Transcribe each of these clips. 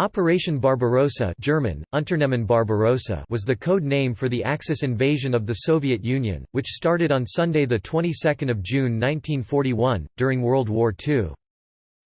Operation Barbarossa German, Unternehmen Barbarossa was the code name for the Axis invasion of the Soviet Union, which started on Sunday the 22nd of June 1941, during World War II.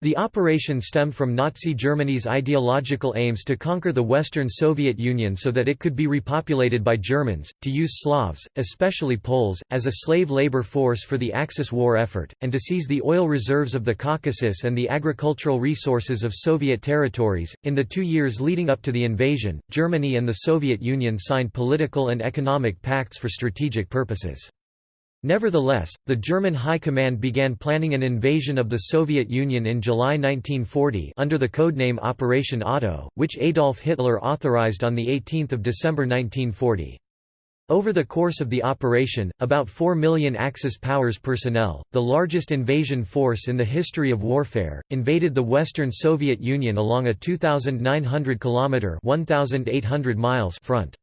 The operation stemmed from Nazi Germany's ideological aims to conquer the Western Soviet Union so that it could be repopulated by Germans, to use Slavs, especially Poles, as a slave labor force for the Axis war effort, and to seize the oil reserves of the Caucasus and the agricultural resources of Soviet territories. In the two years leading up to the invasion, Germany and the Soviet Union signed political and economic pacts for strategic purposes. Nevertheless, the German High Command began planning an invasion of the Soviet Union in July 1940 under the codename Operation Otto, which Adolf Hitler authorized on 18 December 1940. Over the course of the operation, about 4 million Axis powers personnel, the largest invasion force in the history of warfare, invaded the Western Soviet Union along a 2,900 km 1,800 miles front.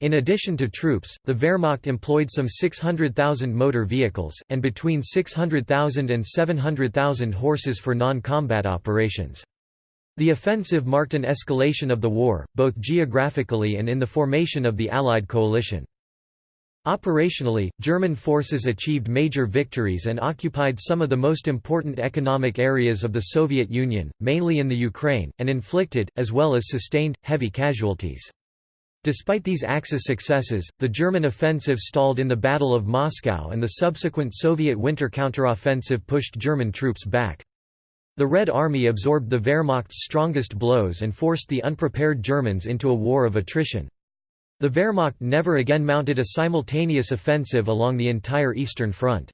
In addition to troops, the Wehrmacht employed some 600,000 motor vehicles, and between 600,000 and 700,000 horses for non-combat operations. The offensive marked an escalation of the war, both geographically and in the formation of the Allied coalition. Operationally, German forces achieved major victories and occupied some of the most important economic areas of the Soviet Union, mainly in the Ukraine, and inflicted, as well as sustained, heavy casualties. Despite these Axis successes, the German offensive stalled in the Battle of Moscow and the subsequent Soviet winter counteroffensive pushed German troops back. The Red Army absorbed the Wehrmacht's strongest blows and forced the unprepared Germans into a war of attrition. The Wehrmacht never again mounted a simultaneous offensive along the entire Eastern Front.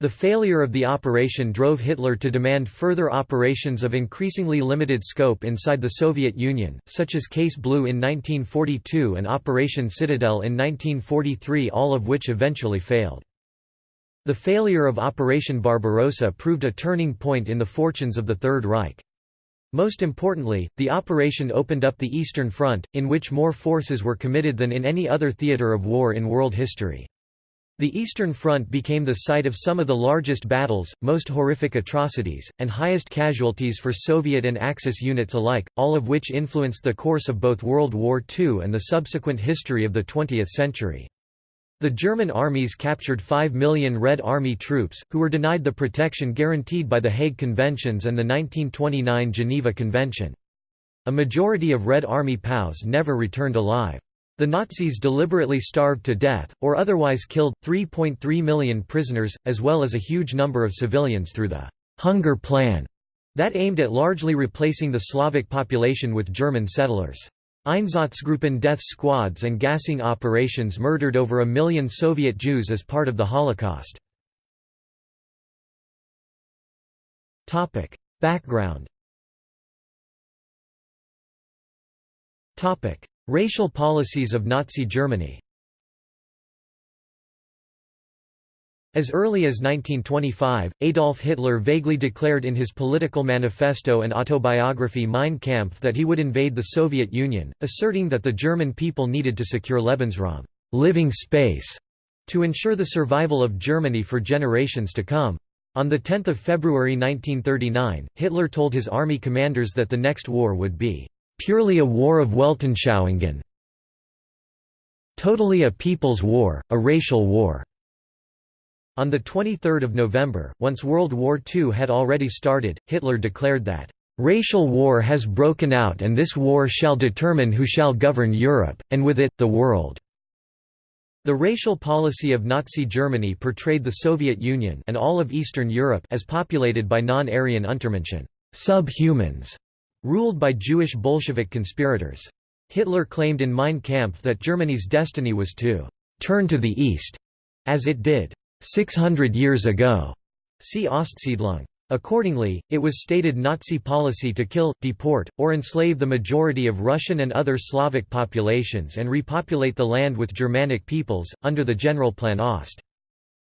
The failure of the operation drove Hitler to demand further operations of increasingly limited scope inside the Soviet Union, such as Case Blue in 1942 and Operation Citadel in 1943 all of which eventually failed. The failure of Operation Barbarossa proved a turning point in the fortunes of the Third Reich. Most importantly, the operation opened up the Eastern Front, in which more forces were committed than in any other theater of war in world history. The Eastern Front became the site of some of the largest battles, most horrific atrocities, and highest casualties for Soviet and Axis units alike, all of which influenced the course of both World War II and the subsequent history of the 20th century. The German armies captured 5 million Red Army troops, who were denied the protection guaranteed by the Hague Conventions and the 1929 Geneva Convention. A majority of Red Army POWs never returned alive. The Nazis deliberately starved to death, or otherwise killed, 3.3 million prisoners, as well as a huge number of civilians through the «Hunger Plan» that aimed at largely replacing the Slavic population with German settlers. Einsatzgruppen death squads and gassing operations murdered over a million Soviet Jews as part of the Holocaust. Background Racial policies of Nazi Germany As early as 1925, Adolf Hitler vaguely declared in his political manifesto and autobiography Mein Kampf that he would invade the Soviet Union, asserting that the German people needed to secure Lebensraum living space", to ensure the survival of Germany for generations to come. On 10 February 1939, Hitler told his army commanders that the next war would be purely a war of Weltanschauungen totally a people's war, a racial war." On 23 November, once World War II had already started, Hitler declared that, "...racial war has broken out and this war shall determine who shall govern Europe, and with it, the world." The racial policy of Nazi Germany portrayed the Soviet Union and all of Eastern Europe as populated by non-Aryan Untermenschen subhumans", ruled by Jewish Bolshevik conspirators. Hitler claimed in Mein Kampf that Germany's destiny was to «turn to the east», as it did «600 years ago». See Ostsiedlung. Accordingly, it was stated Nazi policy to kill, deport, or enslave the majority of Russian and other Slavic populations and repopulate the land with Germanic peoples, under the Generalplan Ost.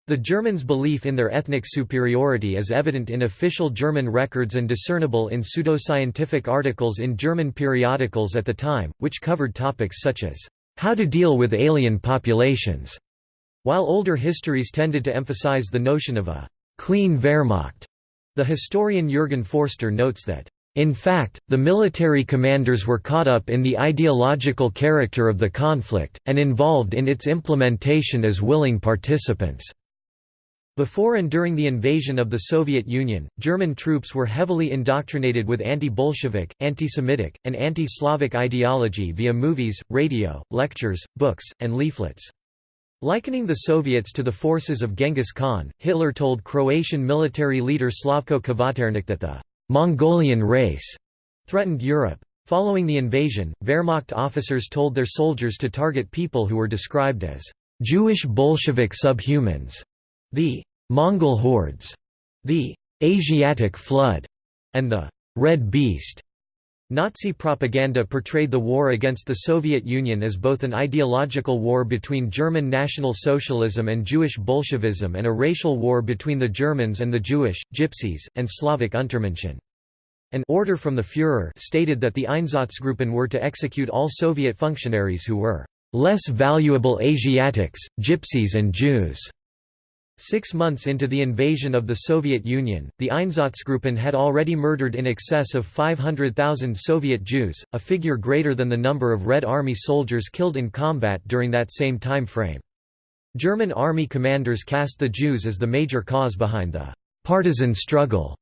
The Germans' belief in their ethnic superiority is evident in official German records and discernible in pseudoscientific articles in German periodicals at the time, which covered topics such as, "...how to deal with alien populations", while older histories tended to emphasize the notion of a "...clean Wehrmacht". The historian Jürgen Forster notes that, In fact, the military commanders were caught up in the ideological character of the conflict, and involved in its implementation as willing participants. Before and during the invasion of the Soviet Union, German troops were heavily indoctrinated with anti-Bolshevik, anti-Semitic, and anti-Slavic ideology via movies, radio, lectures, books, and leaflets. Likening the Soviets to the forces of Genghis Khan, Hitler told Croatian military leader Slavko Kvaternik that the Mongolian race threatened Europe. Following the invasion, Wehrmacht officers told their soldiers to target people who were described as Jewish Bolshevik subhumans, the Mongol hordes, the Asiatic flood, and the Red Beast. Nazi propaganda portrayed the war against the Soviet Union as both an ideological war between German National Socialism and Jewish Bolshevism and a racial war between the Germans and the Jewish, Gypsies, and Slavic Untermenschen. An order from the Führer stated that the Einsatzgruppen were to execute all Soviet functionaries who were less valuable Asiatics, Gypsies and Jews. Six months into the invasion of the Soviet Union, the Einsatzgruppen had already murdered in excess of 500,000 Soviet Jews, a figure greater than the number of Red Army soldiers killed in combat during that same time frame. German army commanders cast the Jews as the major cause behind the partisan struggle.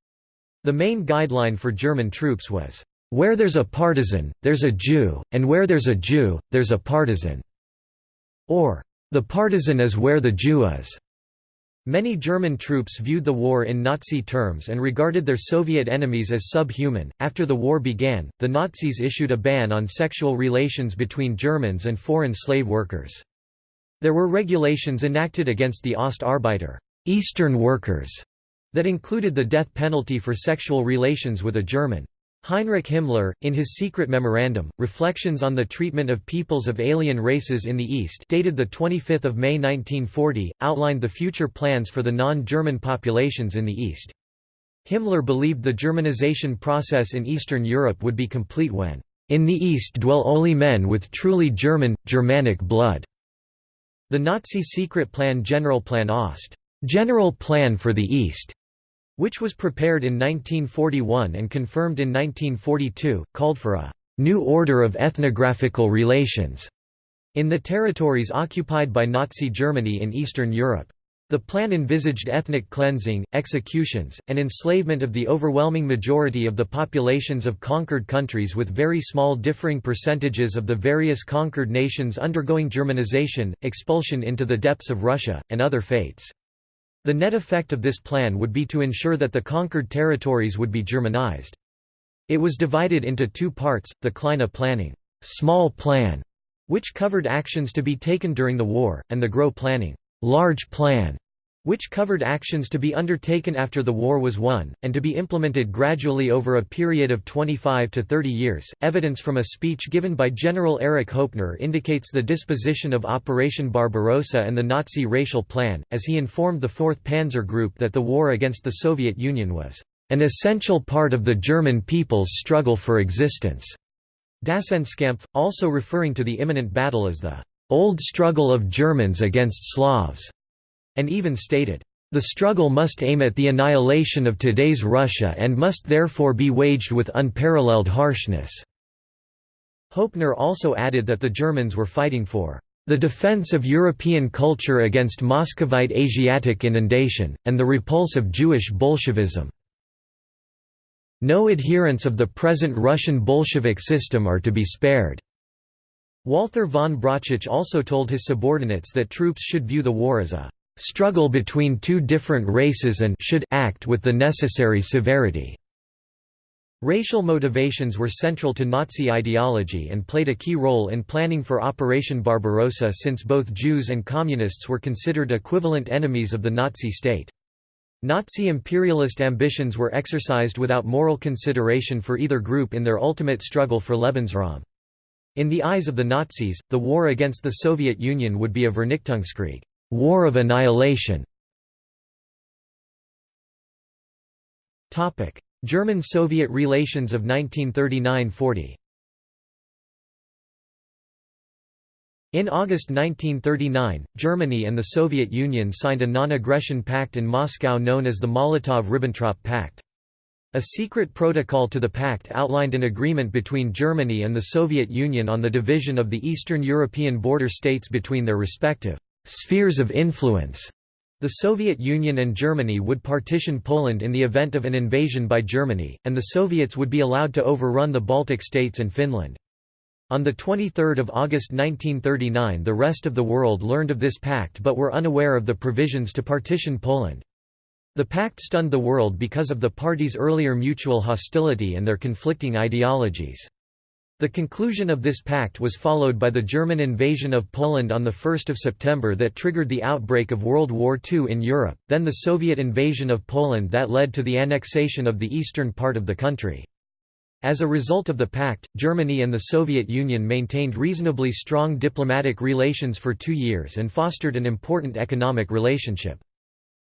The main guideline for German troops was, "...where there's a partisan, there's a Jew, and where there's a Jew, there's a partisan." Or, "...the partisan is where the Jew is." Many German troops viewed the war in Nazi terms and regarded their Soviet enemies as subhuman. After the war began, the Nazis issued a ban on sexual relations between Germans and foreign slave workers. There were regulations enacted against the Ostarbeiter Eastern workers, that included the death penalty for sexual relations with a German. Heinrich Himmler, in his secret memorandum, Reflections on the Treatment of Peoples of Alien Races in the East dated 25 May 1940, outlined the future plans for the non-German populations in the East. Himmler believed the Germanization process in Eastern Europe would be complete when, "...in the East dwell only men with truly German, Germanic blood." The Nazi secret plan Generalplan Ost General Plan for the East which was prepared in 1941 and confirmed in 1942, called for a «new order of ethnographical relations» in the territories occupied by Nazi Germany in Eastern Europe. The plan envisaged ethnic cleansing, executions, and enslavement of the overwhelming majority of the populations of conquered countries with very small differing percentages of the various conquered nations undergoing Germanization, expulsion into the depths of Russia, and other fates. The net effect of this plan would be to ensure that the conquered territories would be Germanized. It was divided into two parts, the Kleine Planning small plan", which covered actions to be taken during the war, and the Gros Planning large plan", which covered actions to be undertaken after the war was won, and to be implemented gradually over a period of 25 to 30 years. Evidence from a speech given by General Erich Hoepner indicates the disposition of Operation Barbarossa and the Nazi racial plan, as he informed the 4th Panzer Group that the war against the Soviet Union was an essential part of the German people's struggle for existence. Daseinskampf, also referring to the imminent battle as the old struggle of Germans against Slavs and even stated, "...the struggle must aim at the annihilation of today's Russia and must therefore be waged with unparalleled harshness." Hoepner also added that the Germans were fighting for the defense of European culture against Muscovite Asiatic inundation, and the repulse of Jewish Bolshevism. No adherents of the present Russian Bolshevik system are to be spared." Walther von Brauchitsch also told his subordinates that troops should view the war as a struggle between two different races and should act with the necessary severity. Racial motivations were central to Nazi ideology and played a key role in planning for Operation Barbarossa since both Jews and Communists were considered equivalent enemies of the Nazi state. Nazi imperialist ambitions were exercised without moral consideration for either group in their ultimate struggle for Lebensraum. In the eyes of the Nazis, the war against the Soviet Union would be a Vernichtungskrieg. War of Annihilation German-Soviet relations of 1939–40 In August 1939, Germany and the Soviet Union signed a non-aggression pact in Moscow known as the Molotov–Ribbentrop Pact. A secret protocol to the pact outlined an agreement between Germany and the Soviet Union on the division of the Eastern European border states between their respective spheres of influence. The Soviet Union and Germany would partition Poland in the event of an invasion by Germany, and the Soviets would be allowed to overrun the Baltic states and Finland. On 23 August 1939 the rest of the world learned of this pact but were unaware of the provisions to partition Poland. The pact stunned the world because of the parties' earlier mutual hostility and their conflicting ideologies. The conclusion of this pact was followed by the German invasion of Poland on 1 September that triggered the outbreak of World War II in Europe, then the Soviet invasion of Poland that led to the annexation of the eastern part of the country. As a result of the pact, Germany and the Soviet Union maintained reasonably strong diplomatic relations for two years and fostered an important economic relationship.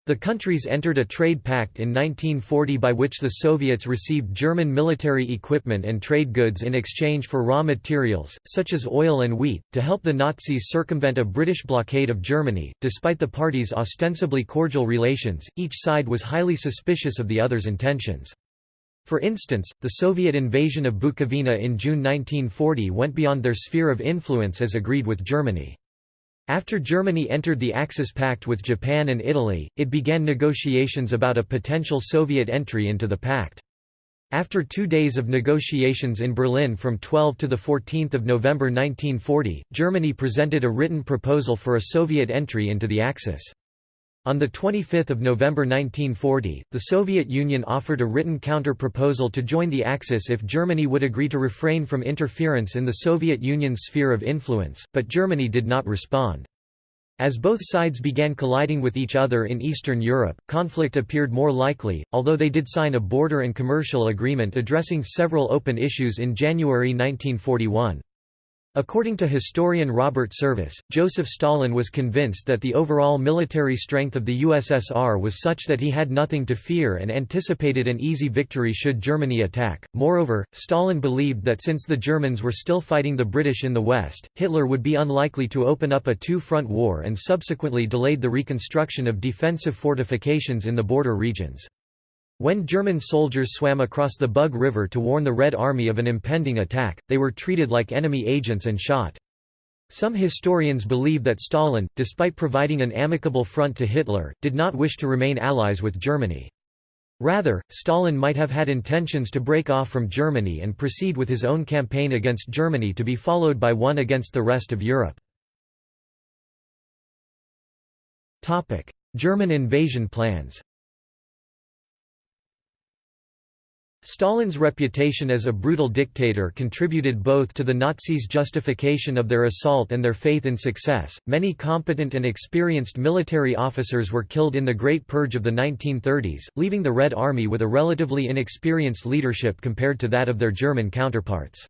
The countries entered a trade pact in 1940 by which the Soviets received German military equipment and trade goods in exchange for raw materials, such as oil and wheat, to help the Nazis circumvent a British blockade of Germany. Despite the parties' ostensibly cordial relations, each side was highly suspicious of the other's intentions. For instance, the Soviet invasion of Bukovina in June 1940 went beyond their sphere of influence as agreed with Germany. After Germany entered the Axis Pact with Japan and Italy, it began negotiations about a potential Soviet entry into the pact. After two days of negotiations in Berlin from 12 to 14 November 1940, Germany presented a written proposal for a Soviet entry into the Axis. On 25 November 1940, the Soviet Union offered a written counter-proposal to join the Axis if Germany would agree to refrain from interference in the Soviet Union's sphere of influence, but Germany did not respond. As both sides began colliding with each other in Eastern Europe, conflict appeared more likely, although they did sign a border and commercial agreement addressing several open issues in January 1941. According to historian Robert Service, Joseph Stalin was convinced that the overall military strength of the USSR was such that he had nothing to fear and anticipated an easy victory should Germany attack. Moreover, Stalin believed that since the Germans were still fighting the British in the West, Hitler would be unlikely to open up a two-front war and subsequently delayed the reconstruction of defensive fortifications in the border regions. When German soldiers swam across the Bug River to warn the Red Army of an impending attack, they were treated like enemy agents and shot. Some historians believe that Stalin, despite providing an amicable front to Hitler, did not wish to remain allies with Germany. Rather, Stalin might have had intentions to break off from Germany and proceed with his own campaign against Germany to be followed by one against the rest of Europe. German invasion plans Stalin's reputation as a brutal dictator contributed both to the Nazis' justification of their assault and their faith in success. Many competent and experienced military officers were killed in the Great Purge of the 1930s, leaving the Red Army with a relatively inexperienced leadership compared to that of their German counterparts.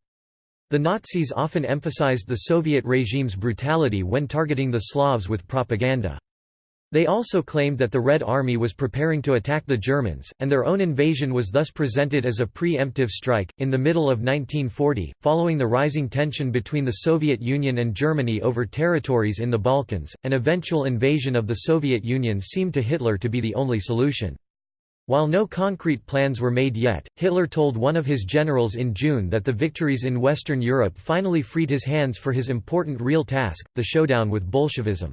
The Nazis often emphasized the Soviet regime's brutality when targeting the Slavs with propaganda. They also claimed that the Red Army was preparing to attack the Germans, and their own invasion was thus presented as a pre-emptive strike. In the middle of 1940, following the rising tension between the Soviet Union and Germany over territories in the Balkans, an eventual invasion of the Soviet Union seemed to Hitler to be the only solution. While no concrete plans were made yet, Hitler told one of his generals in June that the victories in Western Europe finally freed his hands for his important real task, the showdown with Bolshevism.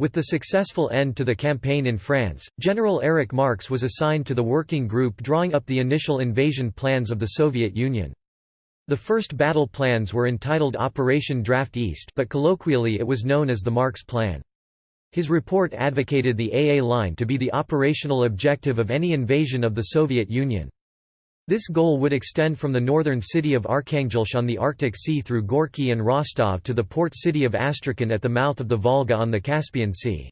With the successful end to the campaign in France, General Erich Marcks was assigned to the working group drawing up the initial invasion plans of the Soviet Union. The first battle plans were entitled Operation Draft East but colloquially it was known as the Marcks Plan. His report advocated the AA line to be the operational objective of any invasion of the Soviet Union. This goal would extend from the northern city of Arkhangelsk on the Arctic Sea through Gorky and Rostov to the port city of Astrakhan at the mouth of the Volga on the Caspian Sea.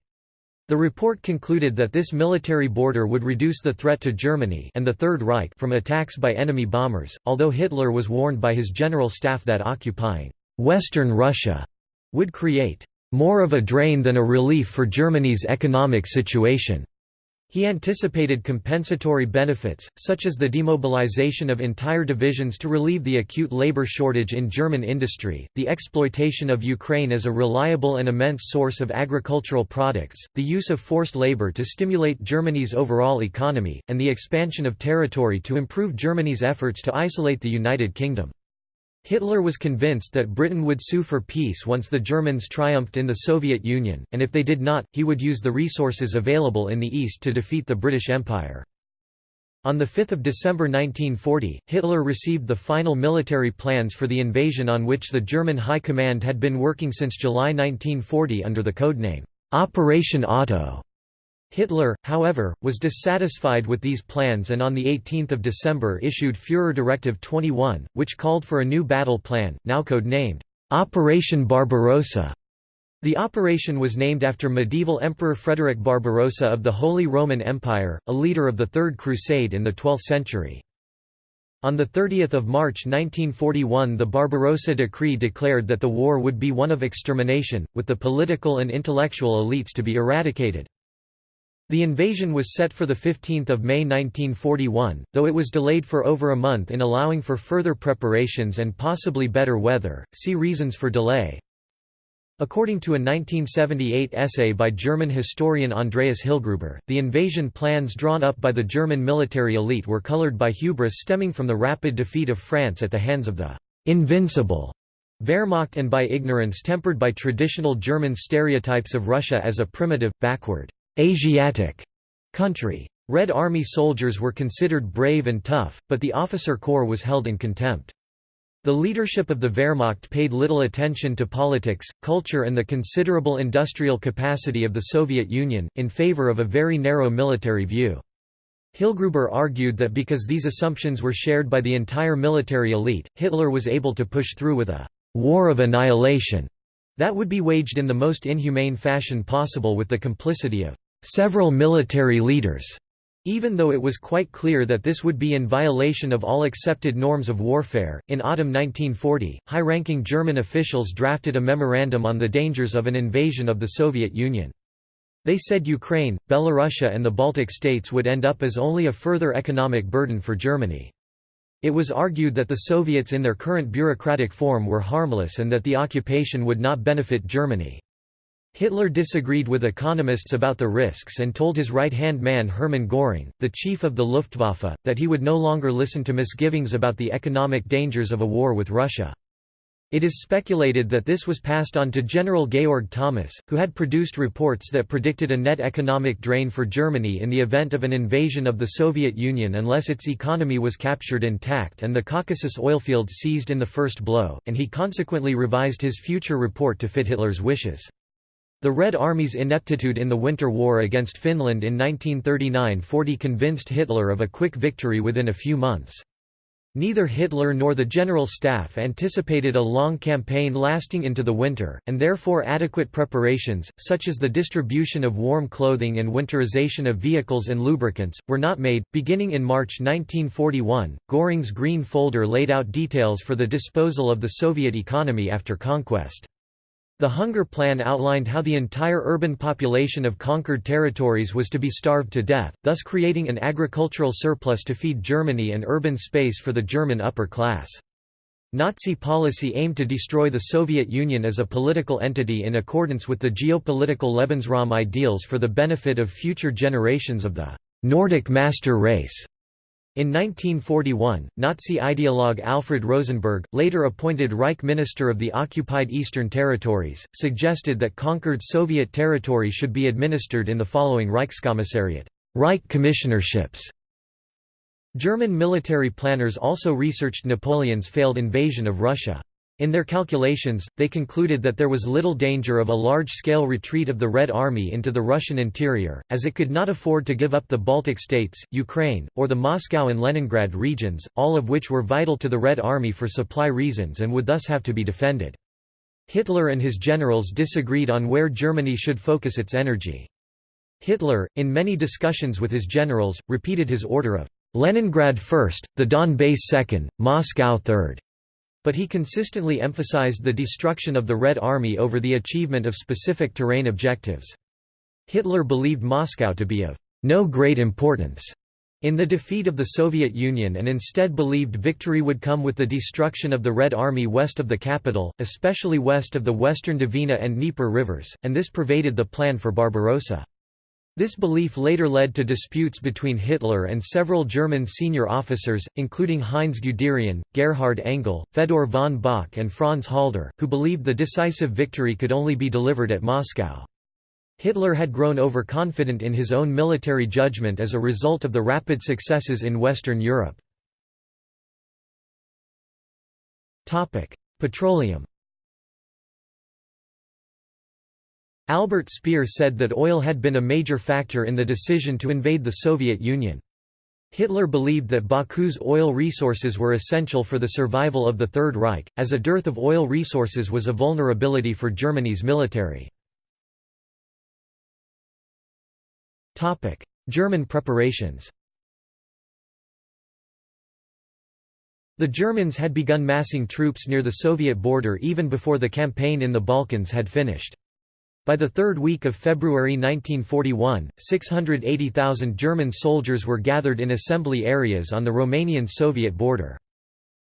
The report concluded that this military border would reduce the threat to Germany and the Third Reich from attacks by enemy bombers, although Hitler was warned by his general staff that occupying «Western Russia» would create «more of a drain than a relief for Germany's economic situation». He anticipated compensatory benefits, such as the demobilization of entire divisions to relieve the acute labor shortage in German industry, the exploitation of Ukraine as a reliable and immense source of agricultural products, the use of forced labor to stimulate Germany's overall economy, and the expansion of territory to improve Germany's efforts to isolate the United Kingdom. Hitler was convinced that Britain would sue for peace once the Germans triumphed in the Soviet Union, and if they did not, he would use the resources available in the East to defeat the British Empire. On 5 December 1940, Hitler received the final military plans for the invasion on which the German High Command had been working since July 1940 under the codename, Operation Otto. Hitler, however, was dissatisfied with these plans and on 18 December issued Führer Directive 21, which called for a new battle plan, now code-named, Operation Barbarossa. The operation was named after medieval Emperor Frederick Barbarossa of the Holy Roman Empire, a leader of the Third Crusade in the 12th century. On 30 March 1941 the Barbarossa Decree declared that the war would be one of extermination, with the political and intellectual elites to be eradicated. The invasion was set for 15 May 1941, though it was delayed for over a month in allowing for further preparations and possibly better weather. See reasons for delay. According to a 1978 essay by German historian Andreas Hillgruber, the invasion plans drawn up by the German military elite were colored by hubris stemming from the rapid defeat of France at the hands of the «invincible» Wehrmacht and by ignorance tempered by traditional German stereotypes of Russia as a primitive, backward, Asiatic country. Red Army soldiers were considered brave and tough, but the officer corps was held in contempt. The leadership of the Wehrmacht paid little attention to politics, culture and the considerable industrial capacity of the Soviet Union, in favor of a very narrow military view. Hillgruber argued that because these assumptions were shared by the entire military elite, Hitler was able to push through with a «war of annihilation» that would be waged in the most inhumane fashion possible with the complicity of several military leaders. Even though it was quite clear that this would be in violation of all accepted norms of warfare, in autumn 1940, high-ranking German officials drafted a memorandum on the dangers of an invasion of the Soviet Union. They said Ukraine, Belorussia and the Baltic states would end up as only a further economic burden for Germany. It was argued that the Soviets in their current bureaucratic form were harmless and that the occupation would not benefit Germany. Hitler disagreed with economists about the risks and told his right-hand man Hermann Göring, the chief of the Luftwaffe, that he would no longer listen to misgivings about the economic dangers of a war with Russia. It is speculated that this was passed on to General Georg Thomas, who had produced reports that predicted a net economic drain for Germany in the event of an invasion of the Soviet Union unless its economy was captured intact and the Caucasus oilfields seized in the first blow, and he consequently revised his future report to fit Hitler's wishes. The Red Army's ineptitude in the Winter War against Finland in 1939–40 convinced Hitler of a quick victory within a few months. Neither Hitler nor the General Staff anticipated a long campaign lasting into the winter, and therefore adequate preparations, such as the distribution of warm clothing and winterization of vehicles and lubricants, were not made. Beginning in March 1941, Göring's Green Folder laid out details for the disposal of the Soviet economy after conquest. The Hunger Plan outlined how the entire urban population of conquered territories was to be starved to death, thus creating an agricultural surplus to feed Germany and urban space for the German upper class. Nazi policy aimed to destroy the Soviet Union as a political entity in accordance with the geopolitical Lebensraum ideals for the benefit of future generations of the Nordic master race. In 1941, Nazi ideologue Alfred Rosenberg, later appointed Reich Minister of the occupied Eastern Territories, suggested that conquered Soviet territory should be administered in the following Reichskommissariat Reich commissionerships. German military planners also researched Napoleon's failed invasion of Russia. In their calculations, they concluded that there was little danger of a large-scale retreat of the Red Army into the Russian interior, as it could not afford to give up the Baltic states, Ukraine, or the Moscow and Leningrad regions, all of which were vital to the Red Army for supply reasons and would thus have to be defended. Hitler and his generals disagreed on where Germany should focus its energy. Hitler, in many discussions with his generals, repeated his order of Leningrad first, the Donbass second, Moscow third but he consistently emphasized the destruction of the Red Army over the achievement of specific terrain objectives. Hitler believed Moscow to be of no great importance in the defeat of the Soviet Union and instead believed victory would come with the destruction of the Red Army west of the capital, especially west of the western Dvina and Dnieper rivers, and this pervaded the plan for Barbarossa. This belief later led to disputes between Hitler and several German senior officers, including Heinz Guderian, Gerhard Engel, Fedor von Bock and Franz Halder, who believed the decisive victory could only be delivered at Moscow. Hitler had grown overconfident in his own military judgment as a result of the rapid successes in Western Europe. Petroleum Albert Speer said that oil had been a major factor in the decision to invade the Soviet Union. Hitler believed that Baku's oil resources were essential for the survival of the Third Reich, as a dearth of oil resources was a vulnerability for Germany's military. German preparations The Germans had begun massing troops near the Soviet border even before the campaign in the Balkans had finished. By the third week of February 1941, 680,000 German soldiers were gathered in assembly areas on the Romanian-Soviet border.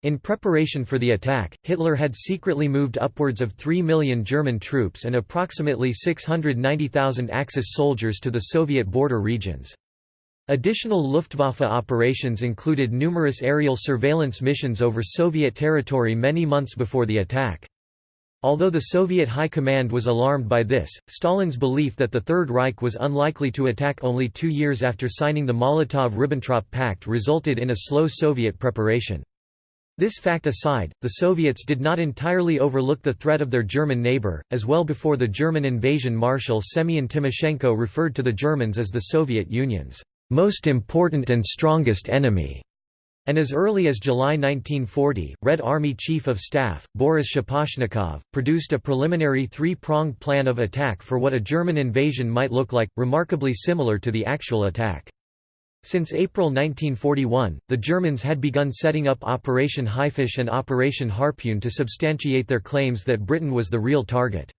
In preparation for the attack, Hitler had secretly moved upwards of 3 million German troops and approximately 690,000 Axis soldiers to the Soviet border regions. Additional Luftwaffe operations included numerous aerial surveillance missions over Soviet territory many months before the attack. Although the Soviet High Command was alarmed by this, Stalin's belief that the Third Reich was unlikely to attack only two years after signing the Molotov–Ribbentrop Pact resulted in a slow Soviet preparation. This fact aside, the Soviets did not entirely overlook the threat of their German neighbor, as well before the German invasion Marshal Semyon Timoshenko referred to the Germans as the Soviet Union's most important and strongest enemy. And as early as July 1940, Red Army Chief of Staff, Boris Shaposhnikov, produced a preliminary three-pronged plan of attack for what a German invasion might look like, remarkably similar to the actual attack. Since April 1941, the Germans had begun setting up Operation Haifisch and Operation Harpoon to substantiate their claims that Britain was the real target.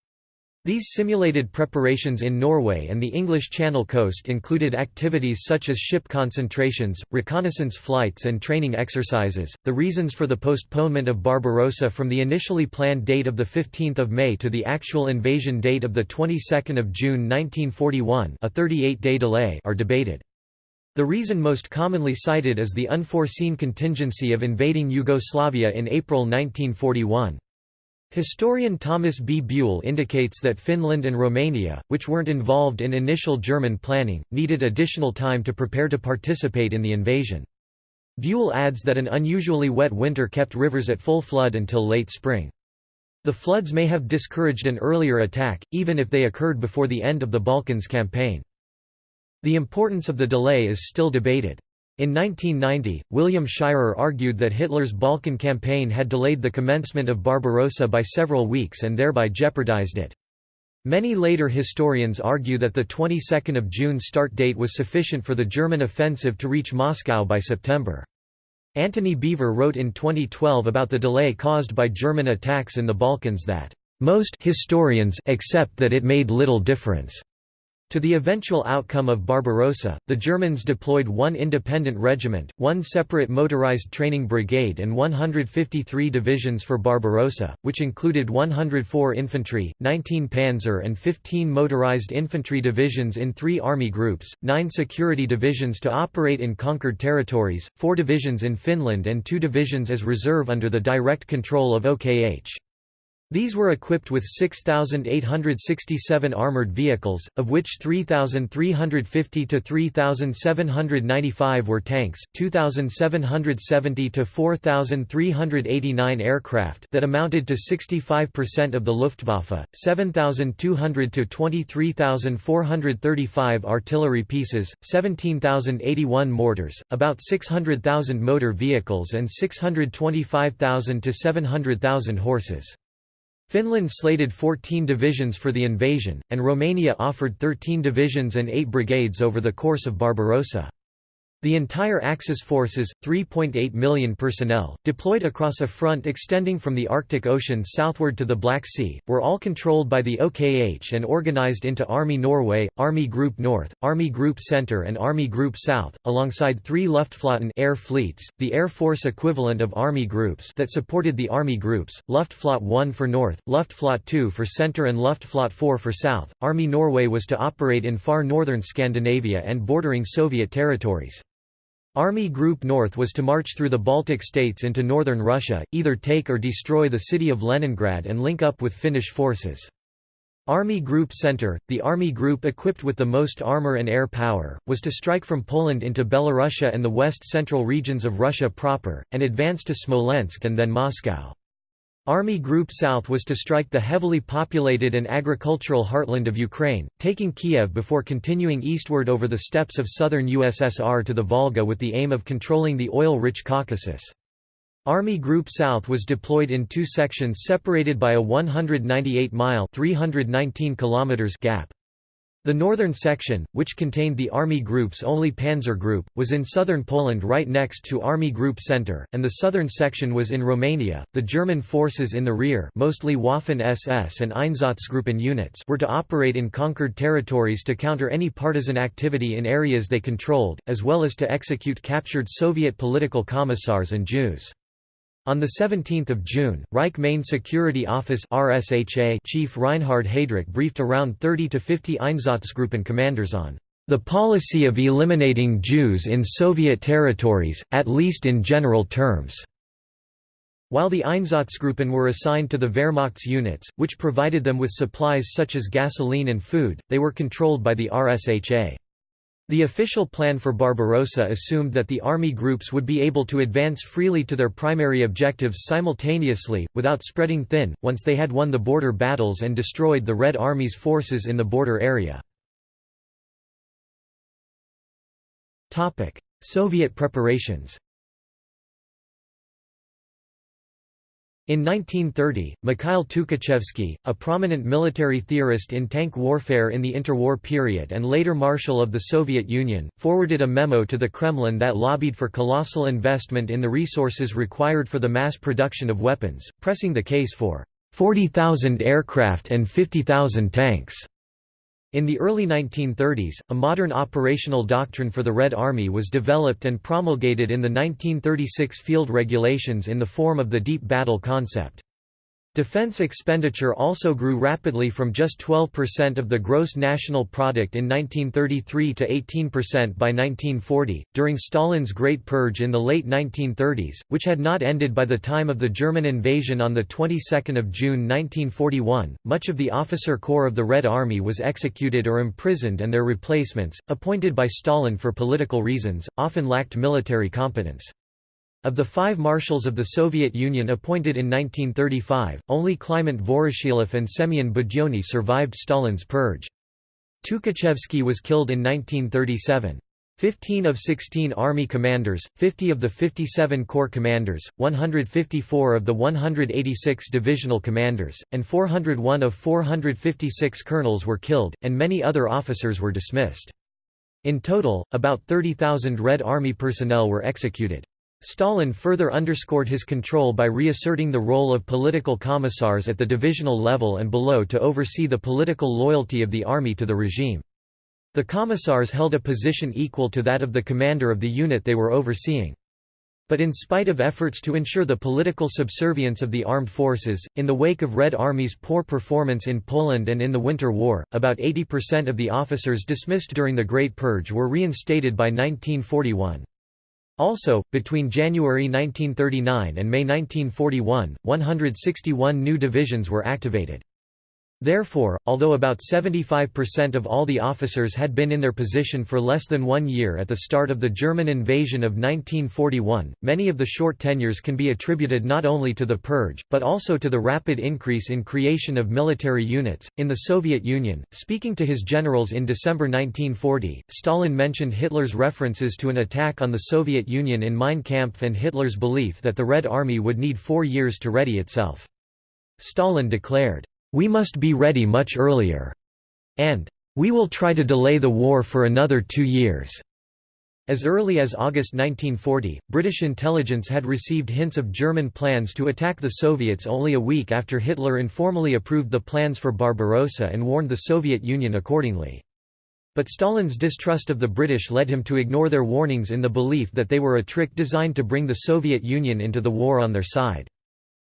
These simulated preparations in Norway and the English Channel coast included activities such as ship concentrations, reconnaissance flights, and training exercises. The reasons for the postponement of Barbarossa from the initially planned date of the 15th of May to the actual invasion date of the 22nd of June 1941 a 38-day delay are debated. The reason most commonly cited is the unforeseen contingency of invading Yugoslavia in April 1941. Historian Thomas B. Buell indicates that Finland and Romania, which weren't involved in initial German planning, needed additional time to prepare to participate in the invasion. Buell adds that an unusually wet winter kept rivers at full flood until late spring. The floods may have discouraged an earlier attack, even if they occurred before the end of the Balkans campaign. The importance of the delay is still debated. In 1990, William Shirer argued that Hitler's Balkan campaign had delayed the commencement of Barbarossa by several weeks and thereby jeopardized it. Many later historians argue that the 22nd of June start date was sufficient for the German offensive to reach Moscow by September. Antony Beevor wrote in 2012 about the delay caused by German attacks in the Balkans that, "...most historians accept that it made little difference." To the eventual outcome of Barbarossa, the Germans deployed one independent regiment, one separate motorized training brigade and 153 divisions for Barbarossa, which included 104 infantry, 19 panzer and 15 motorized infantry divisions in three army groups, nine security divisions to operate in conquered territories, four divisions in Finland and two divisions as reserve under the direct control of OKH. These were equipped with 6,867 armored vehicles, of which 3,350 to 3,795 were tanks, 2,770 to 4,389 aircraft that amounted to 65% of the Luftwaffe, 7,200 to 23,435 artillery pieces, 17,081 mortars, about 600,000 motor vehicles and 625,000 to 700,000 horses. Finland slated 14 divisions for the invasion, and Romania offered 13 divisions and 8 brigades over the course of Barbarossa. The entire Axis forces, 3.8 million personnel, deployed across a front extending from the Arctic Ocean southward to the Black Sea, were all controlled by the OKH and organized into Army Norway, Army Group North, Army Group Center and Army Group South, alongside three Luftflotten air fleets, the Air Force equivalent of Army Groups that supported the Army Groups, Luftflotte 1 for North, Luftflotte 2 for Center and Luftflotte 4 for South. Army Norway was to operate in far northern Scandinavia and bordering Soviet territories. Army Group North was to march through the Baltic states into northern Russia, either take or destroy the city of Leningrad and link up with Finnish forces. Army Group Center, the army group equipped with the most armor and air power, was to strike from Poland into Belorussia and the west-central regions of Russia proper, and advance to Smolensk and then Moscow. Army Group South was to strike the heavily populated and agricultural heartland of Ukraine, taking Kiev before continuing eastward over the steppes of southern USSR to the Volga with the aim of controlling the oil-rich Caucasus. Army Group South was deployed in two sections separated by a 198-mile gap. The northern section, which contained the Army Group's only Panzer Group, was in southern Poland right next to Army Group Center, and the southern section was in Romania. The German forces in the rear, mostly Waffen-SS and Einsatzgruppen units, were to operate in conquered territories to counter any partisan activity in areas they controlled, as well as to execute captured Soviet political commissars and Jews. On 17 June, Reich Main Security Office RSHA Chief Reinhard Heydrich briefed around 30 to 50 Einsatzgruppen commanders on the policy of eliminating Jews in Soviet territories, at least in general terms. While the Einsatzgruppen were assigned to the Wehrmacht's units, which provided them with supplies such as gasoline and food, they were controlled by the RSHA. The official plan for Barbarossa assumed that the army groups would be able to advance freely to their primary objectives simultaneously, without spreading thin, once they had won the border battles and destroyed the Red Army's forces in the border area. Soviet preparations In 1930, Mikhail Tukhachevsky, a prominent military theorist in tank warfare in the interwar period and later Marshal of the Soviet Union, forwarded a memo to the Kremlin that lobbied for colossal investment in the resources required for the mass production of weapons, pressing the case for 40,000 aircraft and 50,000 tanks. In the early 1930s, a modern operational doctrine for the Red Army was developed and promulgated in the 1936 Field Regulations in the form of the deep battle concept. Defense expenditure also grew rapidly from just 12% of the gross national product in 1933 to 18% by 1940, during Stalin's Great Purge in the late 1930s, which had not ended by the time of the German invasion on the 22nd of June 1941. Much of the officer corps of the Red Army was executed or imprisoned and their replacements, appointed by Stalin for political reasons, often lacked military competence. Of the five marshals of the Soviet Union appointed in 1935, only Kliment Voroshilov and Semyon Budyonny survived Stalin's purge. Tukhachevsky was killed in 1937. Fifteen of 16 Army commanders, 50 of the 57 Corps commanders, 154 of the 186 divisional commanders, and 401 of 456 colonels were killed, and many other officers were dismissed. In total, about 30,000 Red Army personnel were executed. Stalin further underscored his control by reasserting the role of political commissars at the divisional level and below to oversee the political loyalty of the army to the regime. The commissars held a position equal to that of the commander of the unit they were overseeing. But in spite of efforts to ensure the political subservience of the armed forces, in the wake of Red Army's poor performance in Poland and in the Winter War, about 80% of the officers dismissed during the Great Purge were reinstated by 1941. Also, between January 1939 and May 1941, 161 new divisions were activated. Therefore, although about 75% of all the officers had been in their position for less than one year at the start of the German invasion of 1941, many of the short tenures can be attributed not only to the purge, but also to the rapid increase in creation of military units. In the Soviet Union, speaking to his generals in December 1940, Stalin mentioned Hitler's references to an attack on the Soviet Union in Mein Kampf and Hitler's belief that the Red Army would need four years to ready itself. Stalin declared, we must be ready much earlier, and we will try to delay the war for another two years. As early as August 1940, British intelligence had received hints of German plans to attack the Soviets only a week after Hitler informally approved the plans for Barbarossa and warned the Soviet Union accordingly. But Stalin's distrust of the British led him to ignore their warnings in the belief that they were a trick designed to bring the Soviet Union into the war on their side.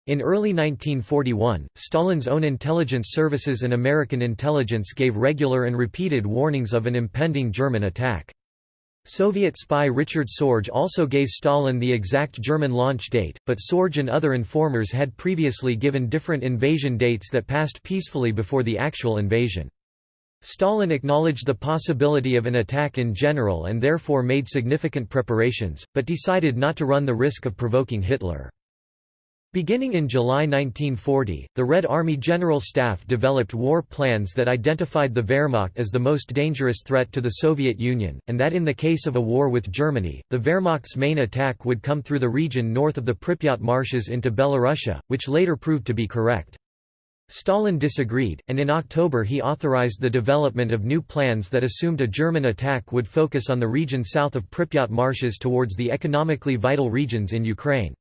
In early 1941, Stalin's own intelligence services and American intelligence gave regular and repeated warnings of an impending German attack. Soviet spy Richard Sorge also gave Stalin the exact German launch date, but Sorge and other informers had previously given different invasion dates that passed peacefully before the actual invasion. Stalin acknowledged the possibility of an attack in general and therefore made significant preparations, but decided not to run the risk of provoking Hitler. Beginning in July 1940, the Red Army General Staff developed war plans that identified the Wehrmacht as the most dangerous threat to the Soviet Union, and that in the case of a war with Germany, the Wehrmacht's main attack would come through the region north of the Pripyat marshes into Belorussia, which later proved to be correct. Stalin disagreed, and in October he authorized the development of new plans that assumed a German attack would focus on the region south of Pripyat marshes towards the economically vital regions in Ukraine.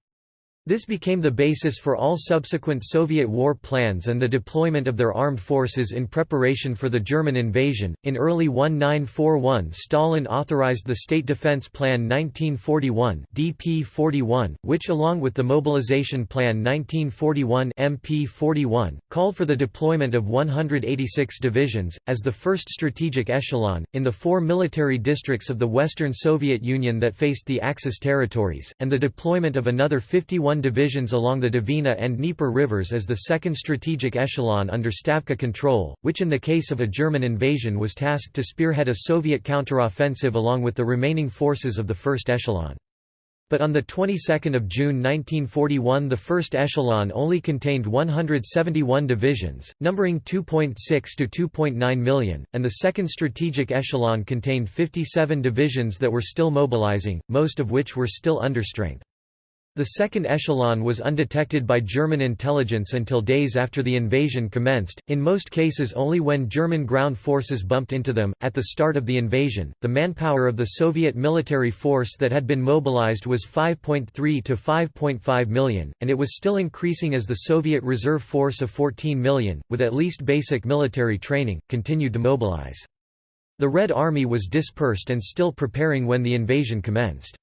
This became the basis for all subsequent Soviet war plans and the deployment of their armed forces in preparation for the German invasion. In early 1941, Stalin authorized the State Defense Plan 1941 (DP-41), which along with the Mobilization Plan 1941 (MP-41) called for the deployment of 186 divisions as the first strategic echelon in the four military districts of the Western Soviet Union that faced the Axis territories, and the deployment of another 51 divisions along the Dvina and Dnieper rivers as the second strategic echelon under Stavka control, which in the case of a German invasion was tasked to spearhead a Soviet counteroffensive along with the remaining forces of the first echelon. But on the 22nd of June 1941 the first echelon only contained 171 divisions, numbering 2.6 to 2.9 million, and the second strategic echelon contained 57 divisions that were still mobilizing, most of which were still understrength. The second echelon was undetected by German intelligence until days after the invasion commenced, in most cases only when German ground forces bumped into them. At the start of the invasion, the manpower of the Soviet military force that had been mobilized was 5.3 to 5.5 million, and it was still increasing as the Soviet reserve force of 14 million, with at least basic military training, continued to mobilize. The Red Army was dispersed and still preparing when the invasion commenced.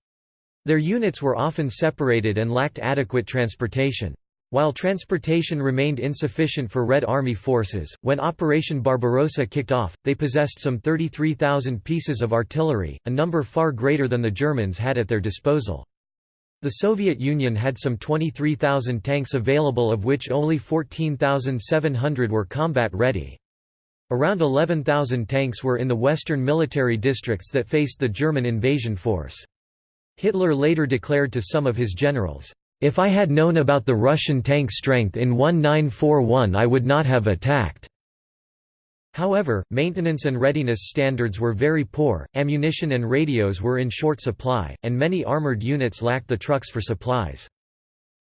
Their units were often separated and lacked adequate transportation. While transportation remained insufficient for Red Army forces, when Operation Barbarossa kicked off, they possessed some 33,000 pieces of artillery, a number far greater than the Germans had at their disposal. The Soviet Union had some 23,000 tanks available of which only 14,700 were combat-ready. Around 11,000 tanks were in the western military districts that faced the German invasion force. Hitler later declared to some of his generals, "'If I had known about the Russian tank strength in 1941 I would not have attacked.' However, maintenance and readiness standards were very poor, ammunition and radios were in short supply, and many armored units lacked the trucks for supplies.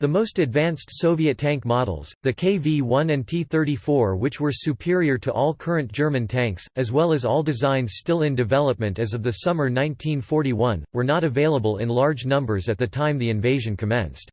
The most advanced Soviet tank models, the KV-1 and T-34 which were superior to all current German tanks, as well as all designs still in development as of the summer 1941, were not available in large numbers at the time the invasion commenced.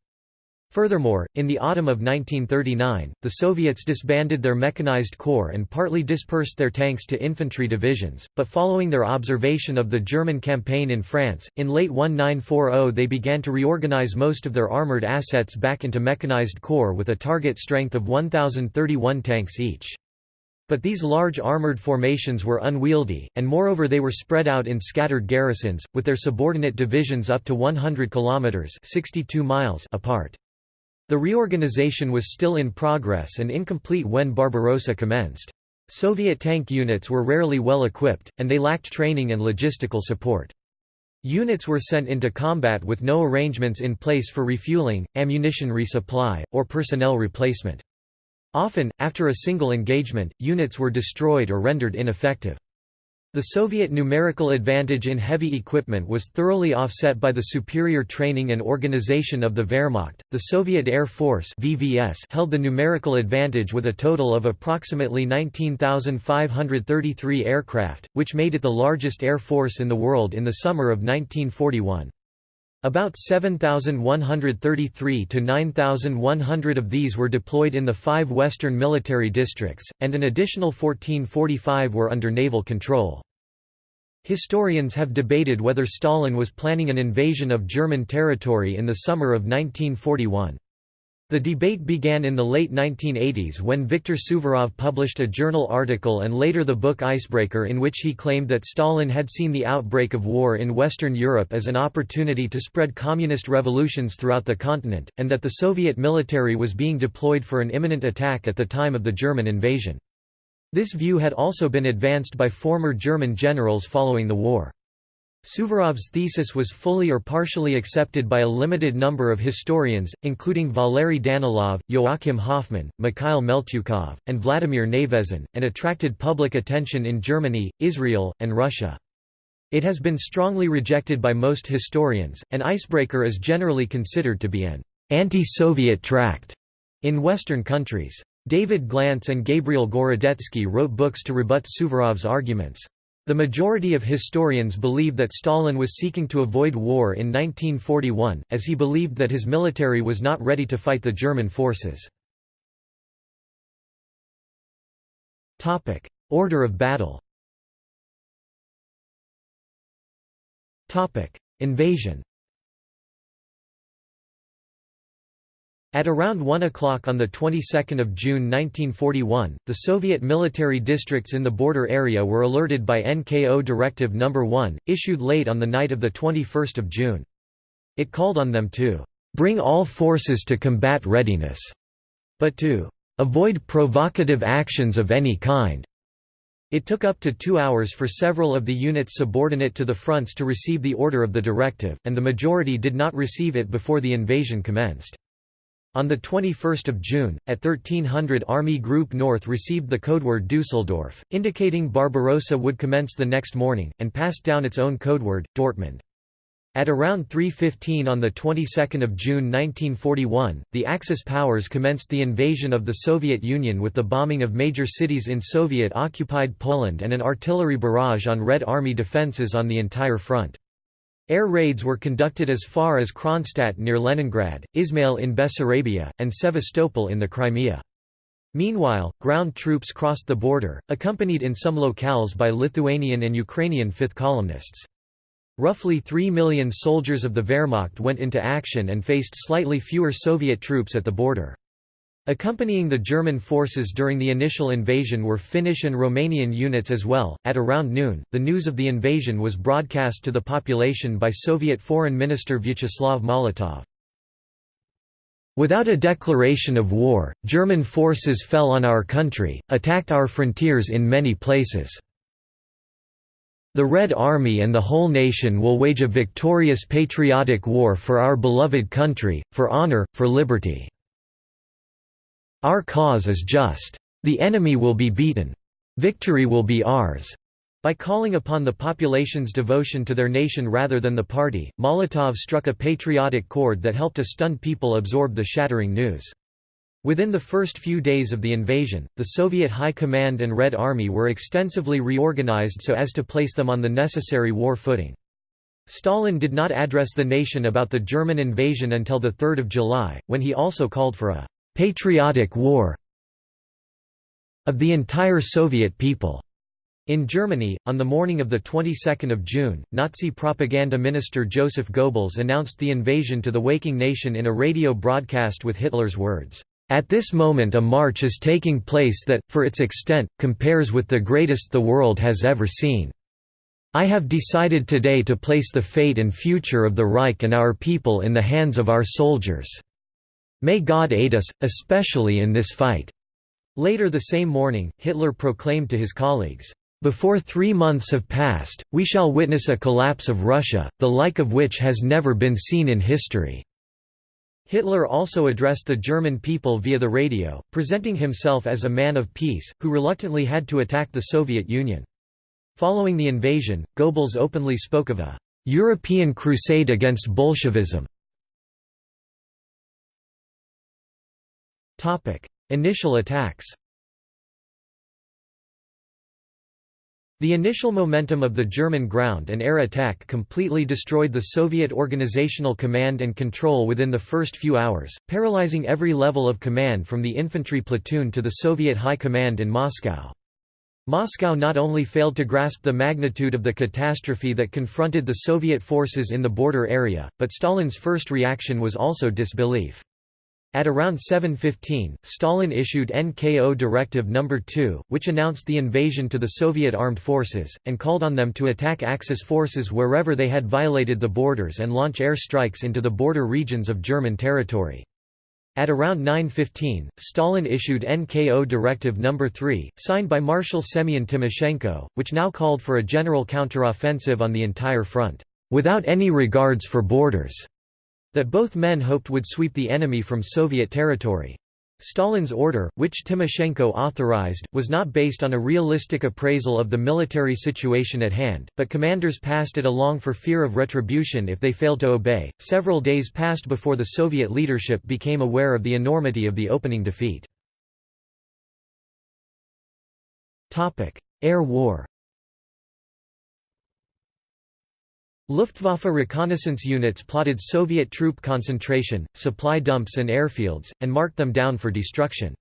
Furthermore, in the autumn of 1939, the Soviets disbanded their mechanized corps and partly dispersed their tanks to infantry divisions, but following their observation of the German campaign in France, in late 1940 they began to reorganize most of their armored assets back into mechanized corps with a target strength of 1,031 tanks each. But these large armored formations were unwieldy, and moreover they were spread out in scattered garrisons, with their subordinate divisions up to 100 kilometers (62 miles) apart. The reorganization was still in progress and incomplete when Barbarossa commenced. Soviet tank units were rarely well equipped, and they lacked training and logistical support. Units were sent into combat with no arrangements in place for refueling, ammunition resupply, or personnel replacement. Often, after a single engagement, units were destroyed or rendered ineffective. The Soviet numerical advantage in heavy equipment was thoroughly offset by the superior training and organization of the Wehrmacht. The Soviet Air Force (VVS) held the numerical advantage with a total of approximately 19,533 aircraft, which made it the largest air force in the world in the summer of 1941. About 7,133 to 9,100 of these were deployed in the five western military districts, and an additional 1445 were under naval control. Historians have debated whether Stalin was planning an invasion of German territory in the summer of 1941. The debate began in the late 1980s when Viktor Suvorov published a journal article and later the book Icebreaker in which he claimed that Stalin had seen the outbreak of war in Western Europe as an opportunity to spread communist revolutions throughout the continent, and that the Soviet military was being deployed for an imminent attack at the time of the German invasion. This view had also been advanced by former German generals following the war. Suvorov's thesis was fully or partially accepted by a limited number of historians, including Valery Danilov, Joachim Hoffmann, Mikhail Meltyukov, and Vladimir Nevezhin, and attracted public attention in Germany, Israel, and Russia. It has been strongly rejected by most historians, and Icebreaker is generally considered to be an anti-Soviet tract in Western countries. David Glantz and Gabriel Gorodetsky wrote books to rebut Suvorov's arguments. The majority of historians believe that Stalin was seeking to avoid war in 1941, as he believed that his military was not ready to fight the German forces. Order of battle Invasion At around 1 o'clock on the 22nd of June 1941, the Soviet military districts in the border area were alerted by NKO Directive No. 1, issued late on the night of the 21st of June. It called on them to bring all forces to combat readiness, but to avoid provocative actions of any kind. It took up to two hours for several of the units subordinate to the fronts to receive the order of the directive, and the majority did not receive it before the invasion commenced. On 21 June, at 1300 Army Group North received the codeword Dusseldorf, indicating Barbarossa would commence the next morning, and passed down its own codeword, Dortmund. At around 3.15 on the 22nd of June 1941, the Axis powers commenced the invasion of the Soviet Union with the bombing of major cities in Soviet-occupied Poland and an artillery barrage on Red Army defences on the entire front. Air raids were conducted as far as Kronstadt near Leningrad, Izmail in Bessarabia, and Sevastopol in the Crimea. Meanwhile, ground troops crossed the border, accompanied in some locales by Lithuanian and Ukrainian fifth columnists. Roughly 3 million soldiers of the Wehrmacht went into action and faced slightly fewer Soviet troops at the border. Accompanying the German forces during the initial invasion were Finnish and Romanian units as well. At around noon, the news of the invasion was broadcast to the population by Soviet Foreign Minister Vyacheslav Molotov. Without a declaration of war, German forces fell on our country, attacked our frontiers in many places. The Red Army and the whole nation will wage a victorious patriotic war for our beloved country, for honor, for liberty. Our cause is just. The enemy will be beaten. Victory will be ours. By calling upon the population's devotion to their nation rather than the party, Molotov struck a patriotic chord that helped a stunned people absorb the shattering news. Within the first few days of the invasion, the Soviet High Command and Red Army were extensively reorganized so as to place them on the necessary war footing. Stalin did not address the nation about the German invasion until 3 July, when he also called for a patriotic war of the entire Soviet people. In Germany, on the morning of the 22nd of June, Nazi propaganda minister Joseph Goebbels announced the invasion to the waking nation in a radio broadcast with Hitler's words, "At this moment a march is taking place that, for its extent, compares with the greatest the world has ever seen. I have decided today to place the fate and future of the Reich and our people in the hands of our soldiers." May God aid us, especially in this fight." Later the same morning, Hitler proclaimed to his colleagues, "...before three months have passed, we shall witness a collapse of Russia, the like of which has never been seen in history." Hitler also addressed the German people via the radio, presenting himself as a man of peace, who reluctantly had to attack the Soviet Union. Following the invasion, Goebbels openly spoke of a «European crusade against Bolshevism». Initial attacks The initial momentum of the German ground and air attack completely destroyed the Soviet organizational command and control within the first few hours, paralyzing every level of command from the infantry platoon to the Soviet High Command in Moscow. Moscow not only failed to grasp the magnitude of the catastrophe that confronted the Soviet forces in the border area, but Stalin's first reaction was also disbelief. At around 7.15, Stalin issued NKO Directive No. 2, which announced the invasion to the Soviet armed forces, and called on them to attack Axis forces wherever they had violated the borders and launch air strikes into the border regions of German territory. At around 9.15, Stalin issued NKO Directive No. 3, signed by Marshal Semyon Timoshenko, which now called for a general counteroffensive on the entire front, "...without any regards for borders." That both men hoped would sweep the enemy from Soviet territory. Stalin's order, which Timoshenko authorized, was not based on a realistic appraisal of the military situation at hand, but commanders passed it along for fear of retribution if they failed to obey. Several days passed before the Soviet leadership became aware of the enormity of the opening defeat. Topic: Air War. Luftwaffe reconnaissance units plotted Soviet troop concentration, supply dumps and airfields, and marked them down for destruction.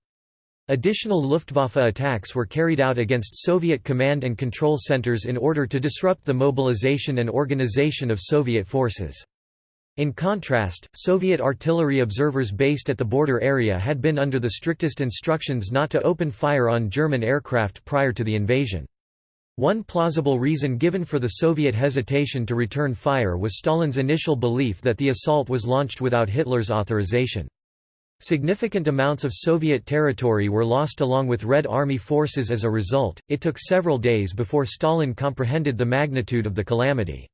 Additional Luftwaffe attacks were carried out against Soviet command and control centers in order to disrupt the mobilization and organization of Soviet forces. In contrast, Soviet artillery observers based at the border area had been under the strictest instructions not to open fire on German aircraft prior to the invasion. One plausible reason given for the Soviet hesitation to return fire was Stalin's initial belief that the assault was launched without Hitler's authorization. Significant amounts of Soviet territory were lost along with Red Army forces as a result. It took several days before Stalin comprehended the magnitude of the calamity.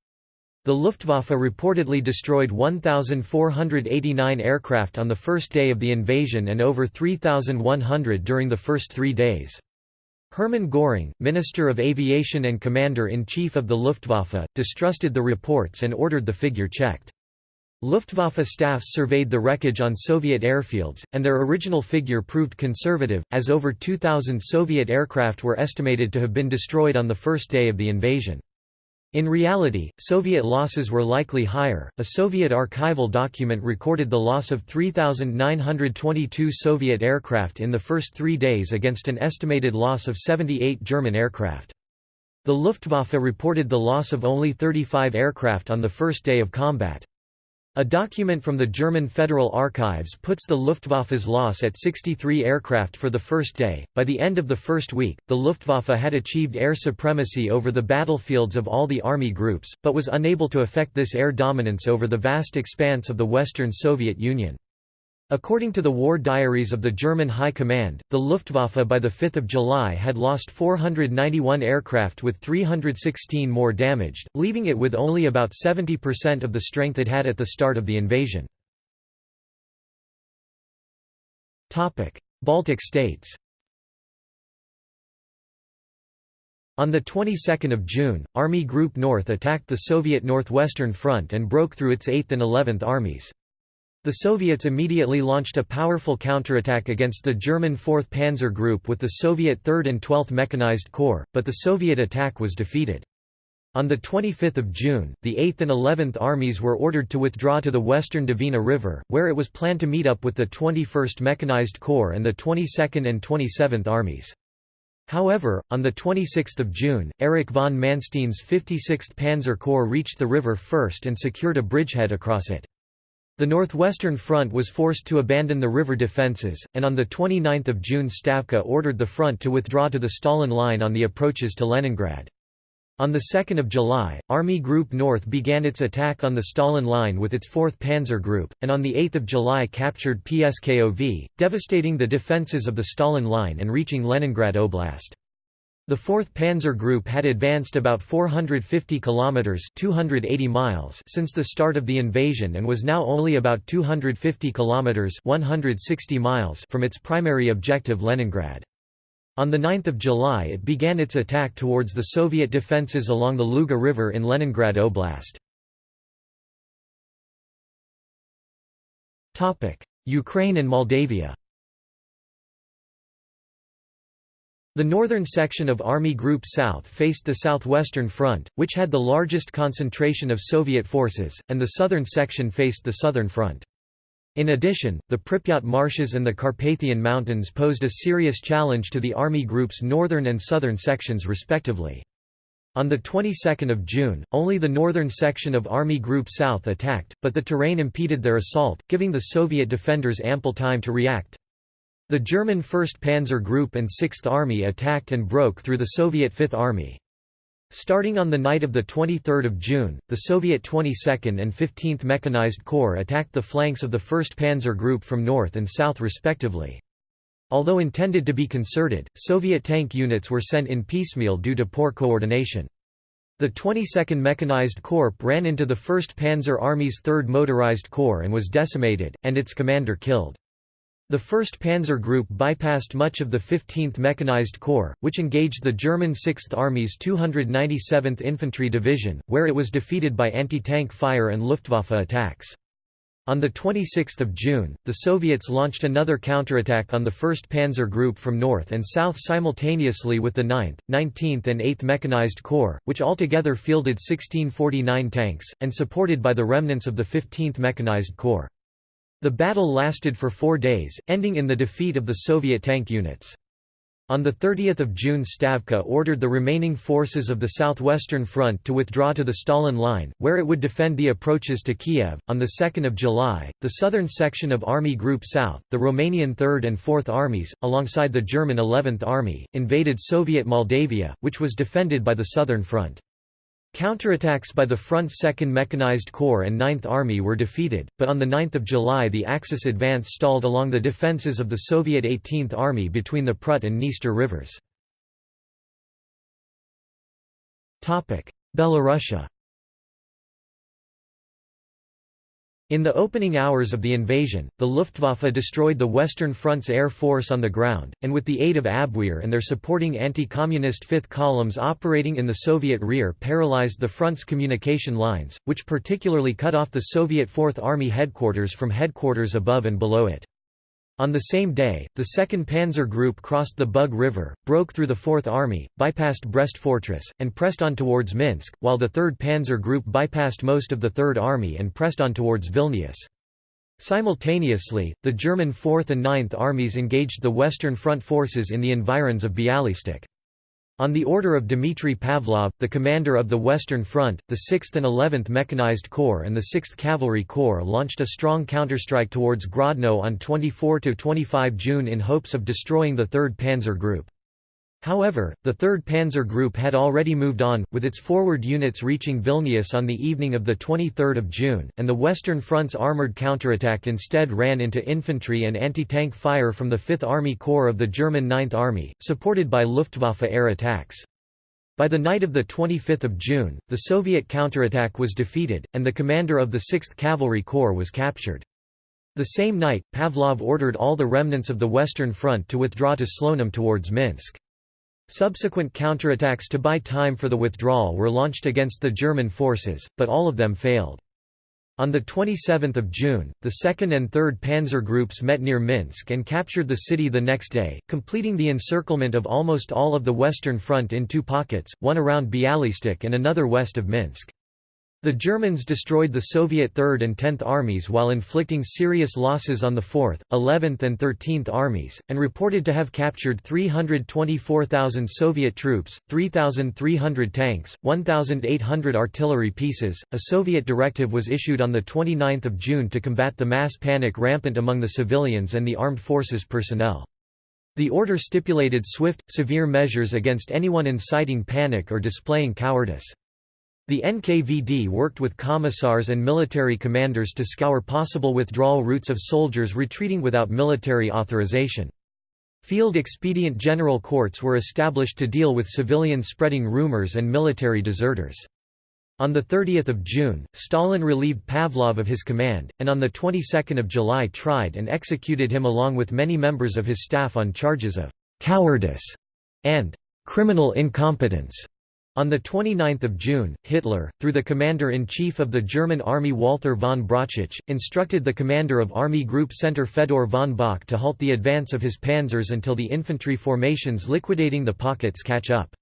The Luftwaffe reportedly destroyed 1,489 aircraft on the first day of the invasion and over 3,100 during the first three days. Hermann Göring, Minister of Aviation and Commander-in-Chief of the Luftwaffe, distrusted the reports and ordered the figure checked. Luftwaffe staffs surveyed the wreckage on Soviet airfields, and their original figure proved conservative, as over 2,000 Soviet aircraft were estimated to have been destroyed on the first day of the invasion. In reality, Soviet losses were likely higher. A Soviet archival document recorded the loss of 3,922 Soviet aircraft in the first three days against an estimated loss of 78 German aircraft. The Luftwaffe reported the loss of only 35 aircraft on the first day of combat. A document from the German Federal Archives puts the Luftwaffe's loss at 63 aircraft for the first day. By the end of the first week, the Luftwaffe had achieved air supremacy over the battlefields of all the army groups, but was unable to effect this air dominance over the vast expanse of the Western Soviet Union. According to the war diaries of the German High Command, the Luftwaffe by 5 July had lost 491 aircraft with 316 more damaged, leaving it with only about 70% of the strength it had at the start of the invasion. Baltic states On the 22nd of June, Army Group North attacked the Soviet Northwestern Front and broke through its 8th and 11th armies. The Soviets immediately launched a powerful counterattack against the German 4th Panzer Group with the Soviet 3rd and 12th Mechanized Corps, but the Soviet attack was defeated. On 25 June, the 8th and 11th Armies were ordered to withdraw to the western Dvina River, where it was planned to meet up with the 21st Mechanized Corps and the 22nd and 27th Armies. However, on 26 June, Erich von Manstein's 56th Panzer Corps reached the river first and secured a bridgehead across it. The Northwestern Front was forced to abandon the river defences, and on 29 June Stavka ordered the front to withdraw to the Stalin Line on the approaches to Leningrad. On 2 July, Army Group North began its attack on the Stalin Line with its 4th Panzer Group, and on 8 July captured Pskov, devastating the defences of the Stalin Line and reaching Leningrad Oblast. The 4th Panzer Group had advanced about 450 kilometers (280 miles) since the start of the invasion and was now only about 250 kilometers (160 miles) from its primary objective Leningrad. On 9 July it began its attack towards the Soviet defenses along the Luga River in Leningrad Oblast. Ukraine and Moldavia The northern section of Army Group South faced the southwestern front, which had the largest concentration of Soviet forces, and the southern section faced the southern front. In addition, the Pripyat marshes and the Carpathian Mountains posed a serious challenge to the Army Group's northern and southern sections respectively. On the 22nd of June, only the northern section of Army Group South attacked, but the terrain impeded their assault, giving the Soviet defenders ample time to react. The German 1st Panzer Group and 6th Army attacked and broke through the Soviet 5th Army. Starting on the night of 23 June, the Soviet 22nd and 15th Mechanized Corps attacked the flanks of the 1st Panzer Group from north and south respectively. Although intended to be concerted, Soviet tank units were sent in piecemeal due to poor coordination. The 22nd Mechanized Corps ran into the 1st Panzer Army's 3rd Motorized Corps and was decimated, and its commander killed. The 1st Panzer Group bypassed much of the 15th Mechanized Corps, which engaged the German 6th Army's 297th Infantry Division, where it was defeated by anti-tank fire and Luftwaffe attacks. On 26 June, the Soviets launched another counterattack on the 1st Panzer Group from north and south simultaneously with the 9th, 19th and 8th Mechanized Corps, which altogether fielded 1649 tanks, and supported by the remnants of the 15th Mechanized Corps. The battle lasted for four days, ending in the defeat of the Soviet tank units. On 30 June Stavka ordered the remaining forces of the Southwestern Front to withdraw to the Stalin Line, where it would defend the approaches to Kiev. On 2 July, the southern section of Army Group South, the Romanian 3rd and 4th Armies, alongside the German 11th Army, invaded Soviet Moldavia, which was defended by the Southern Front. Counterattacks by the Front's 2nd Mechanized Corps and 9th Army were defeated, but on 9 July the Axis advance stalled along the defences of the Soviet 18th Army between the Prut and Dniester rivers. Belorussia In the opening hours of the invasion, the Luftwaffe destroyed the Western Front's air force on the ground, and with the aid of Abwehr and their supporting anti-communist fifth columns operating in the Soviet rear paralyzed the front's communication lines, which particularly cut off the Soviet Fourth Army headquarters from headquarters above and below it. On the same day, the 2nd Panzer Group crossed the Bug River, broke through the Fourth Army, bypassed Brest Fortress, and pressed on towards Minsk, while the 3rd Panzer Group bypassed most of the Third Army and pressed on towards Vilnius. Simultaneously, the German 4th and 9th Armies engaged the Western Front forces in the environs of Bialystok. On the order of Dmitry Pavlov, the commander of the Western Front, the 6th and 11th Mechanized Corps and the 6th Cavalry Corps launched a strong counterstrike towards Grodno on 24–25 June in hopes of destroying the 3rd Panzer Group. However, the 3rd Panzer Group had already moved on, with its forward units reaching Vilnius on the evening of 23 June, and the Western Front's armoured counterattack instead ran into infantry and anti-tank fire from the 5th Army Corps of the German 9th Army, supported by Luftwaffe air attacks. By the night of 25 June, the Soviet counterattack was defeated, and the commander of the 6th Cavalry Corps was captured. The same night, Pavlov ordered all the remnants of the Western Front to withdraw to Slonim towards Minsk. Subsequent counterattacks to buy time for the withdrawal were launched against the German forces, but all of them failed. On 27 June, the 2nd and 3rd Panzer Groups met near Minsk and captured the city the next day, completing the encirclement of almost all of the Western Front in two pockets, one around Bialystok and another west of Minsk. The Germans destroyed the Soviet 3rd and 10th Armies while inflicting serious losses on the 4th, 11th and 13th Armies, and reported to have captured 324,000 Soviet troops, 3,300 tanks, 1,800 artillery pieces. A Soviet directive was issued on 29 June to combat the mass panic rampant among the civilians and the armed forces personnel. The order stipulated swift, severe measures against anyone inciting panic or displaying cowardice. The NKVD worked with commissars and military commanders to scour possible withdrawal routes of soldiers retreating without military authorization. Field expedient general courts were established to deal with civilians spreading rumors and military deserters. On the 30 June, Stalin relieved Pavlov of his command, and on the 22nd of July tried and executed him along with many members of his staff on charges of «cowardice» and criminal incompetence. On 29 June, Hitler, through the commander-in-chief of the German army Walther von Brauchitsch, instructed the commander of Army Group Center Fedor von Bock to halt the advance of his panzers until the infantry formations liquidating the pockets catch up.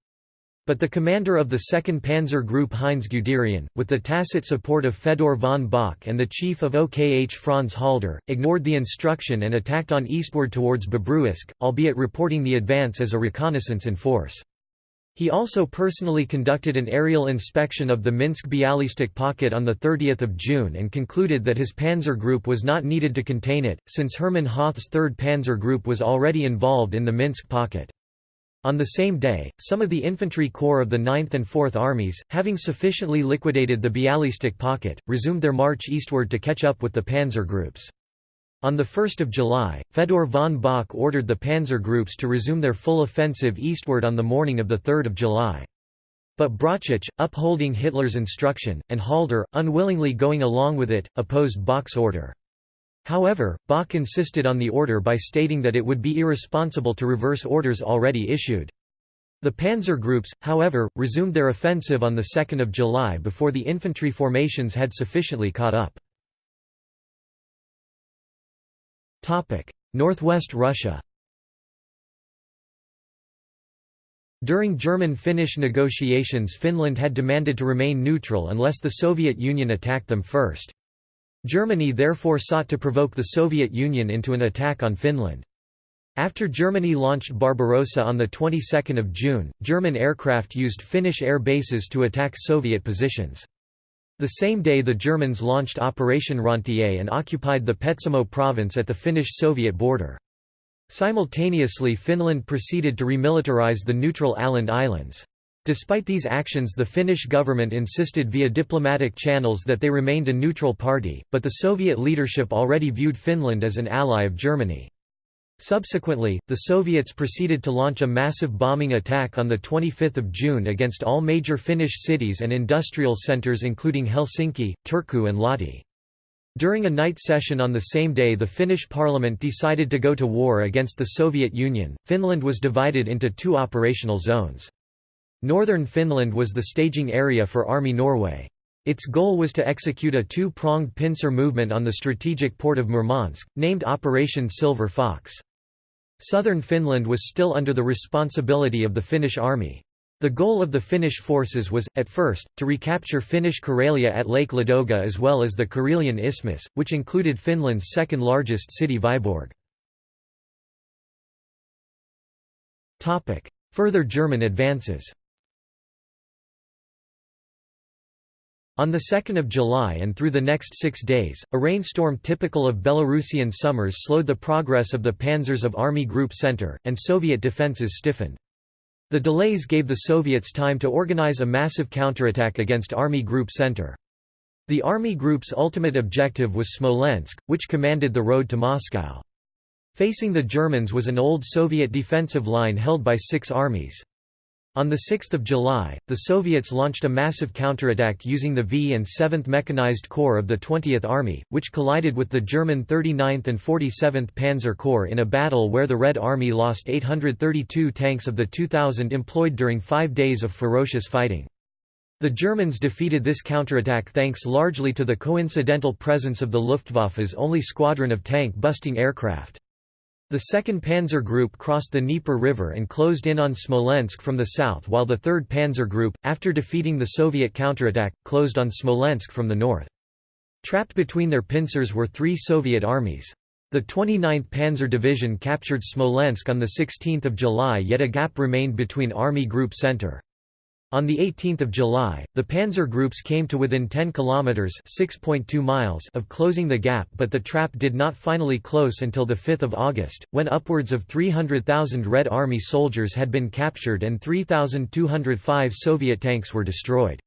But the commander of the 2nd Panzer Group Heinz Guderian, with the tacit support of Fedor von Bock and the chief of OKH Franz Halder, ignored the instruction and attacked on eastward towards Bobruisk, albeit reporting the advance as a reconnaissance in force. He also personally conducted an aerial inspection of the Minsk-Bialystok pocket on 30 June and concluded that his panzer group was not needed to contain it, since Hermann Hoth's 3rd Panzer Group was already involved in the Minsk pocket. On the same day, some of the infantry corps of the 9th and 4th Armies, having sufficiently liquidated the Bialystok pocket, resumed their march eastward to catch up with the panzer groups. On 1 July, Fedor von Bock ordered the panzer groups to resume their full offensive eastward on the morning of 3 July. But Brauchitsch, upholding Hitler's instruction, and Halder, unwillingly going along with it, opposed Bock's order. However, Bock insisted on the order by stating that it would be irresponsible to reverse orders already issued. The panzer groups, however, resumed their offensive on 2 July before the infantry formations had sufficiently caught up. Northwest Russia During German-Finnish negotiations Finland had demanded to remain neutral unless the Soviet Union attacked them first. Germany therefore sought to provoke the Soviet Union into an attack on Finland. After Germany launched Barbarossa on the 22nd of June, German aircraft used Finnish air bases to attack Soviet positions. The same day the Germans launched Operation Rentier and occupied the Petsamo province at the Finnish-Soviet border. Simultaneously Finland proceeded to remilitarize the neutral Åland Islands. Despite these actions the Finnish government insisted via diplomatic channels that they remained a neutral party, but the Soviet leadership already viewed Finland as an ally of Germany. Subsequently, the Soviets proceeded to launch a massive bombing attack on 25 June against all major Finnish cities and industrial centres including Helsinki, Turku and Lahti. During a night session on the same day the Finnish parliament decided to go to war against the Soviet Union. Finland was divided into two operational zones. Northern Finland was the staging area for Army Norway. Its goal was to execute a two-pronged pincer movement on the strategic port of Murmansk, named Operation Silver Fox. Southern Finland was still under the responsibility of the Finnish army. The goal of the Finnish forces was, at first, to recapture Finnish Karelia at Lake Ladoga as well as the Karelian Isthmus, which included Finland's second-largest city Vyborg. Further German advances On 2 July and through the next six days, a rainstorm typical of Belarusian summers slowed the progress of the panzers of Army Group Center, and Soviet defenses stiffened. The delays gave the Soviets time to organize a massive counterattack against Army Group Center. The Army Group's ultimate objective was Smolensk, which commanded the road to Moscow. Facing the Germans was an old Soviet defensive line held by six armies. On 6 July, the Soviets launched a massive counterattack using the V and 7th Mechanized Corps of the 20th Army, which collided with the German 39th and 47th Panzer Corps in a battle where the Red Army lost 832 tanks of the 2,000 employed during five days of ferocious fighting. The Germans defeated this counterattack thanks largely to the coincidental presence of the Luftwaffe's only squadron of tank-busting aircraft. The 2nd Panzer Group crossed the Dnieper River and closed in on Smolensk from the south while the 3rd Panzer Group, after defeating the Soviet counterattack, closed on Smolensk from the north. Trapped between their pincers were three Soviet armies. The 29th Panzer Division captured Smolensk on 16 July yet a gap remained between Army Group Center. On 18 July, the panzer groups came to within 10 kilometers (6.2 miles) of closing the gap, but the trap did not finally close until the 5th of August, when upwards of 300,000 Red Army soldiers had been captured and 3,205 Soviet tanks were destroyed.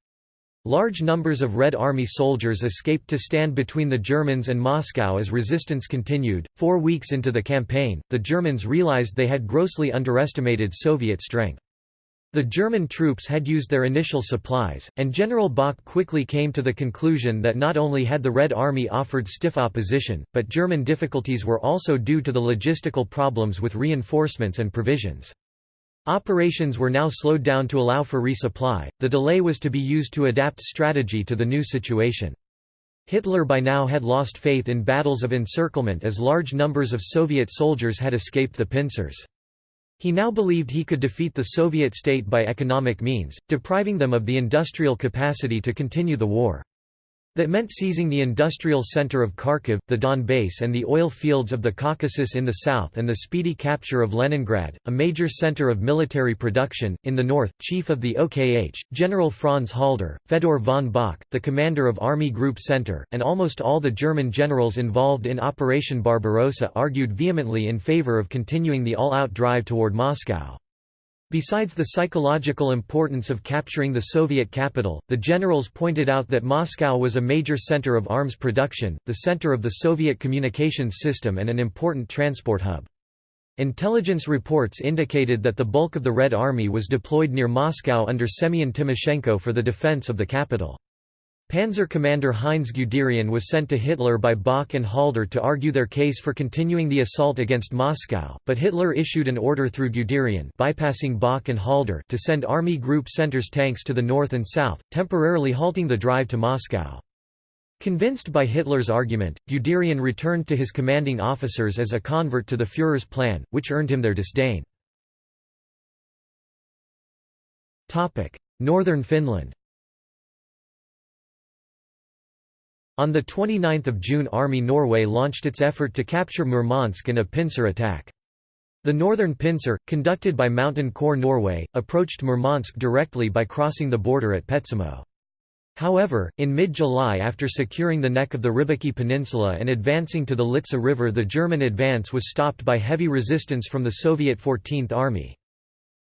Large numbers of Red Army soldiers escaped to stand between the Germans and Moscow as resistance continued. Four weeks into the campaign, the Germans realized they had grossly underestimated Soviet strength. The German troops had used their initial supplies, and General Bock quickly came to the conclusion that not only had the Red Army offered stiff opposition, but German difficulties were also due to the logistical problems with reinforcements and provisions. Operations were now slowed down to allow for resupply, the delay was to be used to adapt strategy to the new situation. Hitler by now had lost faith in battles of encirclement as large numbers of Soviet soldiers had escaped the pincers. He now believed he could defeat the Soviet state by economic means, depriving them of the industrial capacity to continue the war. That meant seizing the industrial center of Kharkiv, the Donbass and the oil fields of the Caucasus in the south and the speedy capture of Leningrad, a major center of military production. In the north, chief of the OKH, General Franz Halder, Fedor von Bock, the commander of Army Group Center, and almost all the German generals involved in Operation Barbarossa argued vehemently in favor of continuing the all-out drive toward Moscow. Besides the psychological importance of capturing the Soviet capital, the generals pointed out that Moscow was a major center of arms production, the center of the Soviet communications system and an important transport hub. Intelligence reports indicated that the bulk of the Red Army was deployed near Moscow under Semyon Timoshenko for the defense of the capital. Panzer commander Heinz Guderian was sent to Hitler by Bock and Halder to argue their case for continuing the assault against Moscow, but Hitler issued an order through Guderian bypassing Bock and Halder to send Army Group Center's tanks to the north and south, temporarily halting the drive to Moscow. Convinced by Hitler's argument, Guderian returned to his commanding officers as a convert to the Führer's plan, which earned him their disdain. Northern Finland On 29 June Army Norway launched its effort to capture Murmansk in a pincer attack. The northern pincer, conducted by Mountain Corps Norway, approached Murmansk directly by crossing the border at Petsamo. However, in mid-July after securing the neck of the Rybaki Peninsula and advancing to the Litsa River the German advance was stopped by heavy resistance from the Soviet 14th Army.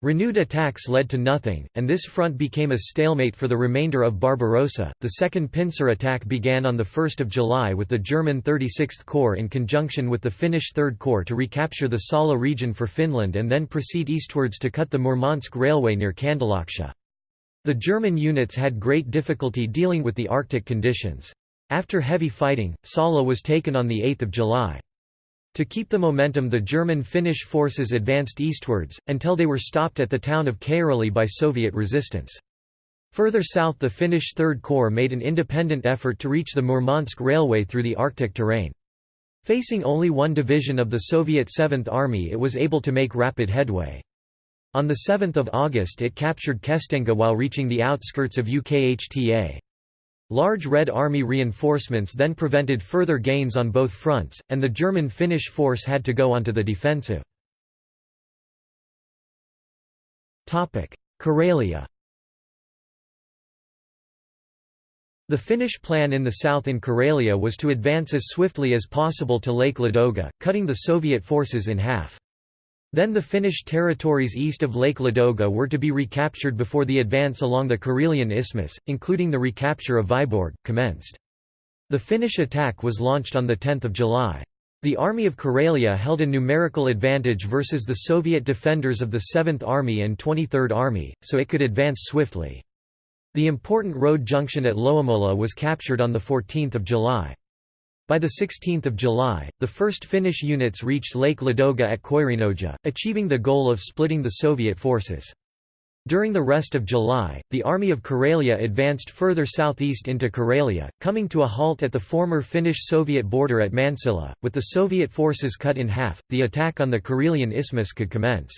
Renewed attacks led to nothing, and this front became a stalemate for the remainder of Barbarossa. The second pincer attack began on 1 July with the German 36th Corps in conjunction with the Finnish 3rd Corps to recapture the Salla region for Finland and then proceed eastwards to cut the Murmansk railway near Kandalaksha. The German units had great difficulty dealing with the Arctic conditions. After heavy fighting, Salla was taken on 8 July. To keep the momentum the German-Finnish forces advanced eastwards, until they were stopped at the town of Kairali by Soviet resistance. Further south the Finnish Third Corps made an independent effort to reach the Murmansk Railway through the Arctic terrain. Facing only one division of the Soviet Seventh Army it was able to make rapid headway. On 7 August it captured Kestenga while reaching the outskirts of Ukhta. Large Red Army reinforcements then prevented further gains on both fronts, and the German-Finnish force had to go onto the defensive. Karelia The Finnish plan in the south in Karelia was to advance as swiftly as possible to Lake Ladoga, cutting the Soviet forces in half. Then the Finnish territories east of Lake Ladoga were to be recaptured before the advance along the Karelian Isthmus, including the recapture of Vyborg, commenced. The Finnish attack was launched on 10 July. The Army of Karelia held a numerical advantage versus the Soviet defenders of the 7th Army and 23rd Army, so it could advance swiftly. The important road junction at Loimola was captured on 14 July. By 16 July, the first Finnish units reached Lake Ladoga at Koirinoja, achieving the goal of splitting the Soviet forces. During the rest of July, the Army of Karelia advanced further southeast into Karelia, coming to a halt at the former Finnish-Soviet border at Mansila. With the Soviet forces cut in half, the attack on the Karelian Isthmus could commence.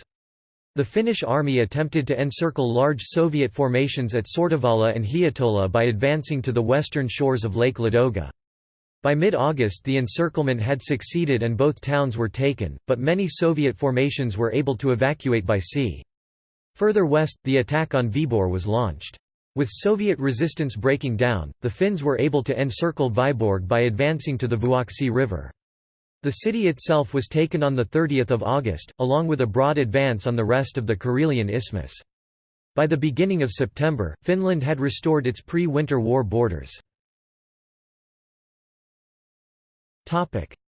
The Finnish army attempted to encircle large Soviet formations at Sortavala and Hietola by advancing to the western shores of Lake Ladoga. By mid-August the encirclement had succeeded and both towns were taken, but many Soviet formations were able to evacuate by sea. Further west, the attack on Vyborg was launched. With Soviet resistance breaking down, the Finns were able to encircle Vyborg by advancing to the Vuoksi River. The city itself was taken on 30 August, along with a broad advance on the rest of the Karelian Isthmus. By the beginning of September, Finland had restored its pre-Winter War borders.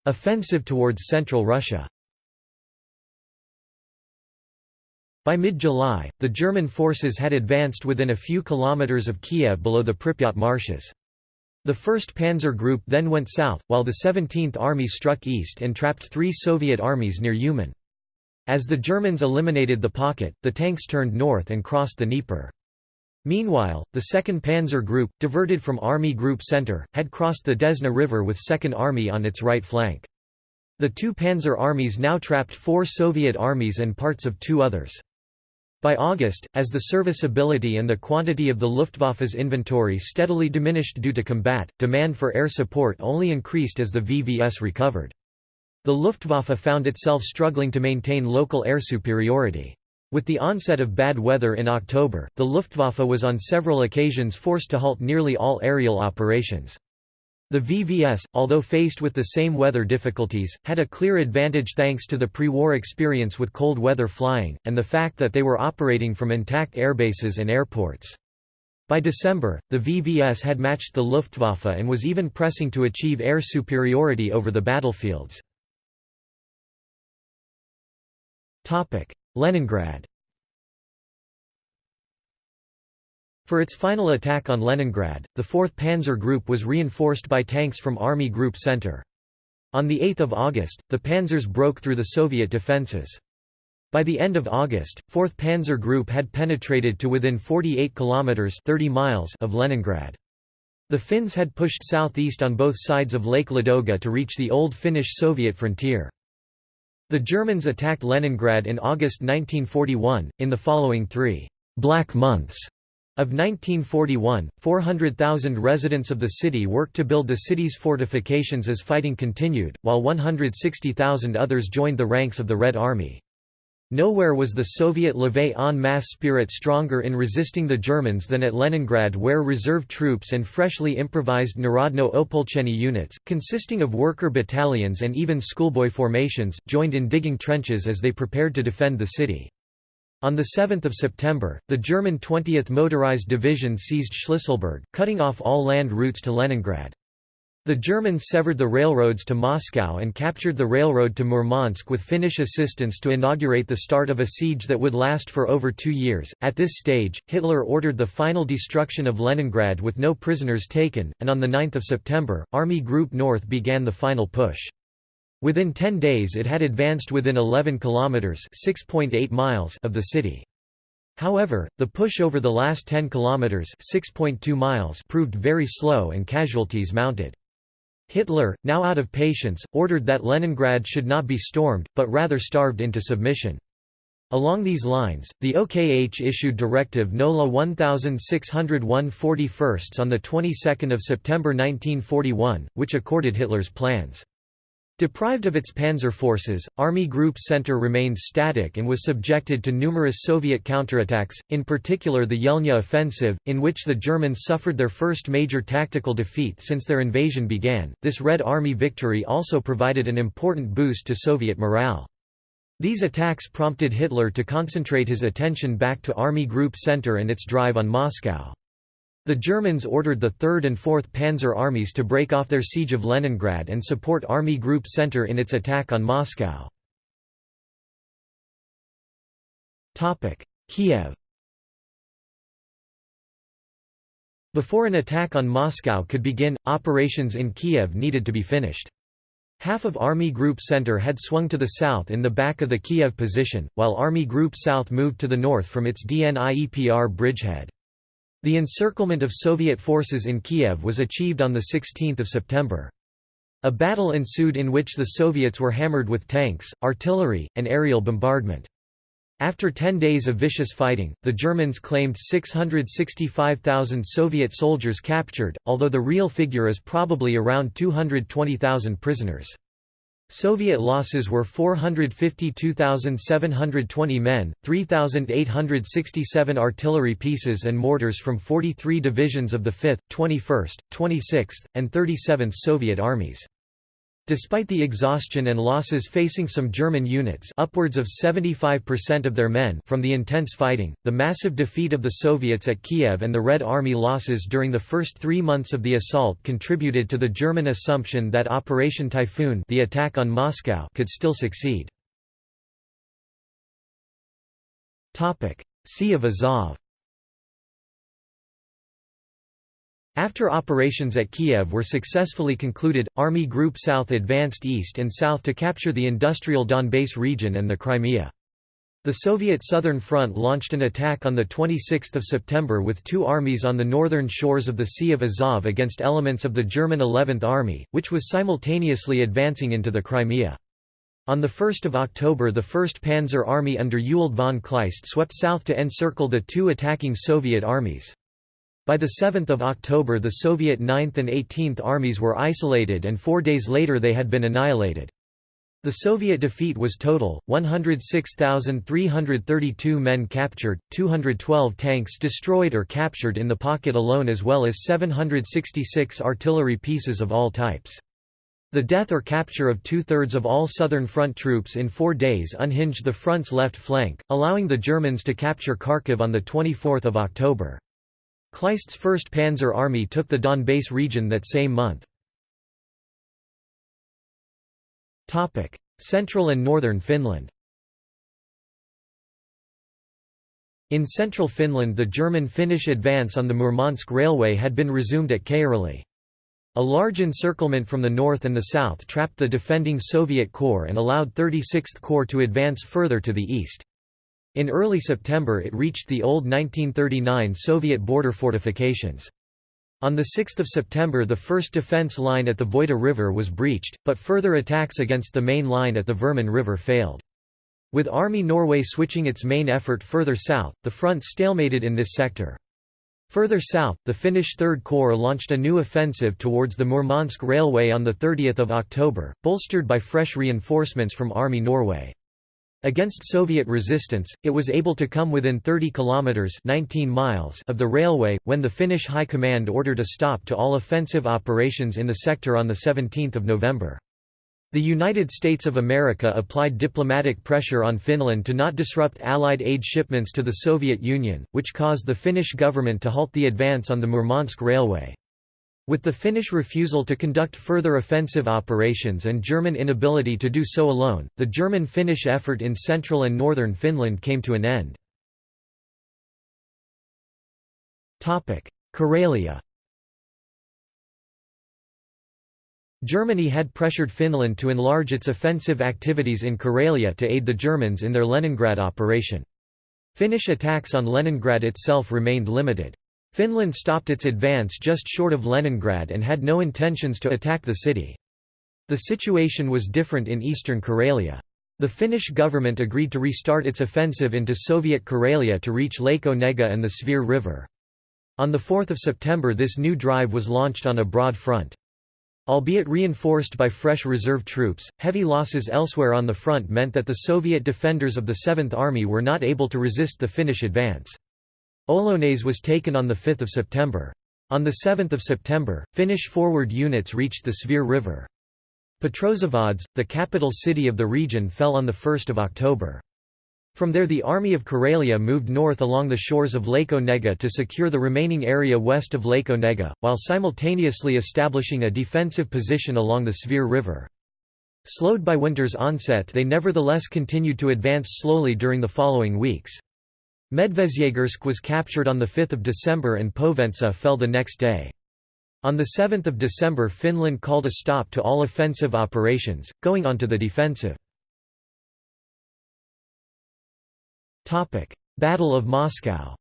Offensive towards central Russia By mid-July, the German forces had advanced within a few kilometers of Kiev below the Pripyat marshes. The 1st Panzer Group then went south, while the 17th Army struck east and trapped three Soviet armies near Uman. As the Germans eliminated the pocket, the tanks turned north and crossed the Dnieper. Meanwhile, the 2nd Panzer Group, diverted from Army Group Center, had crossed the Desna River with 2nd Army on its right flank. The two Panzer armies now trapped four Soviet armies and parts of two others. By August, as the serviceability and the quantity of the Luftwaffe's inventory steadily diminished due to combat, demand for air support only increased as the VVS recovered. The Luftwaffe found itself struggling to maintain local air superiority. With the onset of bad weather in October, the Luftwaffe was on several occasions forced to halt nearly all aerial operations. The VVS, although faced with the same weather difficulties, had a clear advantage thanks to the pre-war experience with cold weather flying, and the fact that they were operating from intact airbases and airports. By December, the VVS had matched the Luftwaffe and was even pressing to achieve air superiority over the battlefields. Leningrad For its final attack on Leningrad, the 4th Panzer Group was reinforced by tanks from Army Group Center. On 8 August, the panzers broke through the Soviet defenses. By the end of August, 4th Panzer Group had penetrated to within 48 kilometers 30 miles of Leningrad. The Finns had pushed southeast on both sides of Lake Ladoga to reach the old Finnish-Soviet frontier. The Germans attacked Leningrad in August 1941. In the following three black months of 1941, 400,000 residents of the city worked to build the city's fortifications as fighting continued, while 160,000 others joined the ranks of the Red Army. Nowhere was the Soviet levée en masse spirit stronger in resisting the Germans than at Leningrad where reserve troops and freshly improvised Narodnoe Opolcheniye units, consisting of worker battalions and even schoolboy formations, joined in digging trenches as they prepared to defend the city. On 7 September, the German 20th Motorized Division seized Shlisselburg, cutting off all land routes to Leningrad. The Germans severed the railroads to Moscow and captured the railroad to Murmansk with Finnish assistance to inaugurate the start of a siege that would last for over two years. At this stage, Hitler ordered the final destruction of Leningrad with no prisoners taken, and on 9 September, Army Group North began the final push. Within 10 days it had advanced within 11 kilometers (6.8 miles) of the city. However, the push over the last 10 kilometers (6.2 miles) proved very slow and casualties mounted. Hitler, now out of patience, ordered that Leningrad should not be stormed, but rather starved into submission. Along these lines, the OKH issued Directive NOLA 1601 41 on the 22nd of September 1941, which accorded Hitler's plans. Deprived of its panzer forces, Army Group Center remained static and was subjected to numerous Soviet counterattacks, in particular the Yelnya offensive, in which the Germans suffered their first major tactical defeat since their invasion began. This Red Army victory also provided an important boost to Soviet morale. These attacks prompted Hitler to concentrate his attention back to Army Group Center and its drive on Moscow. The Germans ordered the 3rd and 4th Panzer armies to break off their siege of Leningrad and support Army Group Center in its attack on Moscow. Kiev Before an attack on Moscow could begin, operations in Kiev needed to be finished. Half of Army Group Center had swung to the south in the back of the Kiev position, while Army Group South moved to the north from its Dniepr bridgehead. The encirclement of Soviet forces in Kiev was achieved on 16 September. A battle ensued in which the Soviets were hammered with tanks, artillery, and aerial bombardment. After 10 days of vicious fighting, the Germans claimed 665,000 Soviet soldiers captured, although the real figure is probably around 220,000 prisoners. Soviet losses were 452,720 men, 3,867 artillery pieces and mortars from 43 divisions of the 5th, 21st, 26th, and 37th Soviet armies. Despite the exhaustion and losses facing some German units upwards of 75% of their men from the intense fighting, the massive defeat of the Soviets at Kiev and the Red Army losses during the first three months of the assault contributed to the German assumption that Operation Typhoon the attack on Moscow could still succeed. Sea of Azov After operations at Kiev were successfully concluded, Army Group South advanced east and south to capture the industrial Donbass region and the Crimea. The Soviet Southern Front launched an attack on 26 September with two armies on the northern shores of the Sea of Azov against elements of the German 11th Army, which was simultaneously advancing into the Crimea. On 1 October the 1st Panzer Army under Ewald von Kleist swept south to encircle the two attacking Soviet armies. By 7 October the Soviet 9th and 18th armies were isolated and four days later they had been annihilated. The Soviet defeat was total, 106,332 men captured, 212 tanks destroyed or captured in the pocket alone as well as 766 artillery pieces of all types. The death or capture of two-thirds of all Southern Front troops in four days unhinged the front's left flank, allowing the Germans to capture Kharkiv on 24 October. Kleist's 1st Panzer Army took the Donbass region that same month. Central and northern Finland In central Finland the German-Finnish advance on the Murmansk Railway had been resumed at Kayraly. A large encirclement from the north and the south trapped the defending Soviet Corps and allowed 36th Corps to advance further to the east. In early September it reached the old 1939 Soviet border fortifications. On 6 September the first defense line at the Voita River was breached, but further attacks against the main line at the Verman River failed. With Army Norway switching its main effort further south, the front stalemated in this sector. Further south, the Finnish Third Corps launched a new offensive towards the Murmansk Railway on 30 October, bolstered by fresh reinforcements from Army Norway. Against Soviet resistance, it was able to come within 30 kilometers 19 miles of the railway when the Finnish High Command ordered a stop to all offensive operations in the sector on the 17th of November. The United States of America applied diplomatic pressure on Finland to not disrupt Allied aid shipments to the Soviet Union, which caused the Finnish government to halt the advance on the Murmansk Railway. With the Finnish refusal to conduct further offensive operations and German inability to do so alone, the German-Finnish effort in central and northern Finland came to an end. Karelia Germany had pressured Finland to enlarge its offensive activities in Karelia to aid the Germans in their Leningrad operation. Finnish attacks on Leningrad itself remained limited. Finland stopped its advance just short of Leningrad and had no intentions to attack the city. The situation was different in eastern Karelia. The Finnish government agreed to restart its offensive into Soviet Karelia to reach Lake Onega and the Svir River. On 4 September this new drive was launched on a broad front. Albeit reinforced by fresh reserve troops, heavy losses elsewhere on the front meant that the Soviet defenders of the Seventh Army were not able to resist the Finnish advance. Olonets was taken on 5 September. On 7 September, Finnish forward units reached the Svir River. Petrozavodsk, the capital city of the region fell on 1 October. From there the Army of Karelia moved north along the shores of Lake Onega to secure the remaining area west of Lake Onega, while simultaneously establishing a defensive position along the Svir River. Slowed by winter's onset they nevertheless continued to advance slowly during the following weeks. Medvezhyegorsk was captured on 5 December and Povenets fell the next day. On 7 December Finland called a stop to all offensive operations, going on to the defensive. Battle of Moscow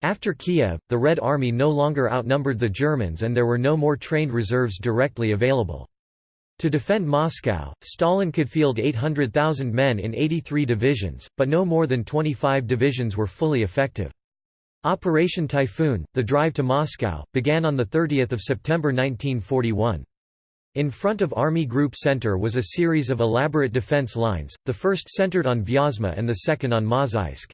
After Kiev, the Red Army no longer outnumbered the Germans and there were no more trained reserves directly available. To defend Moscow, Stalin could field 800,000 men in 83 divisions, but no more than 25 divisions were fully effective. Operation Typhoon, the drive to Moscow, began on 30 September 1941. In front of Army Group Center was a series of elaborate defense lines, the first centered on Vyazma and the second on Mozhaysk.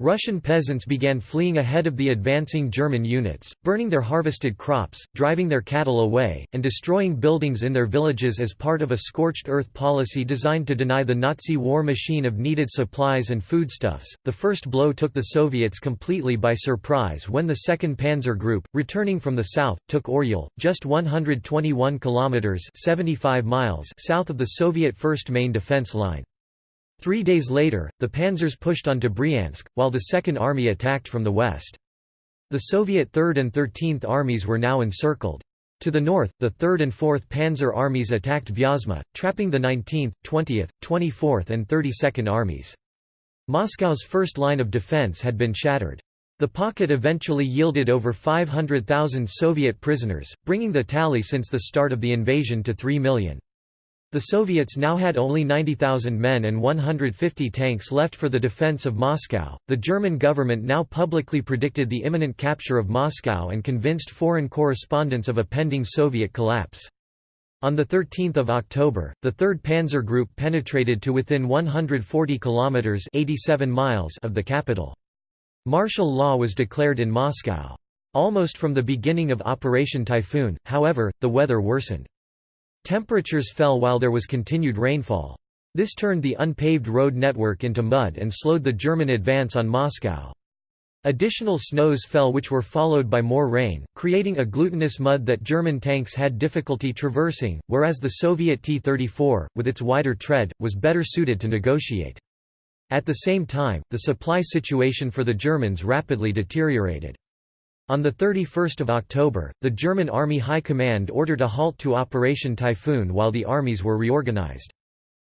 Russian peasants began fleeing ahead of the advancing German units, burning their harvested crops, driving their cattle away, and destroying buildings in their villages as part of a scorched earth policy designed to deny the Nazi war machine of needed supplies and foodstuffs. The first blow took the Soviets completely by surprise when the 2nd Panzer Group, returning from the south, took Oryol, just 121 kilometers (75 miles) south of the Soviet first main defense line. Three days later, the panzers pushed on to Bryansk, while the Second Army attacked from the west. The Soviet 3rd and 13th Armies were now encircled. To the north, the 3rd and 4th Panzer Armies attacked Vyazma, trapping the 19th, 20th, 24th and 32nd Armies. Moscow's first line of defense had been shattered. The pocket eventually yielded over 500,000 Soviet prisoners, bringing the tally since the start of the invasion to 3 million. The Soviets now had only 90,000 men and 150 tanks left for the defense of Moscow. The German government now publicly predicted the imminent capture of Moscow and convinced foreign correspondents of a pending Soviet collapse. On 13 October, the 3rd Panzer Group penetrated to within 140 kilometers (87 miles) of the capital. Martial law was declared in Moscow. Almost from the beginning of Operation Typhoon, however, the weather worsened. Temperatures fell while there was continued rainfall. This turned the unpaved road network into mud and slowed the German advance on Moscow. Additional snows fell which were followed by more rain, creating a glutinous mud that German tanks had difficulty traversing, whereas the Soviet T-34, with its wider tread, was better suited to negotiate. At the same time, the supply situation for the Germans rapidly deteriorated. On 31 October, the German Army High Command ordered a halt to Operation Typhoon while the armies were reorganized.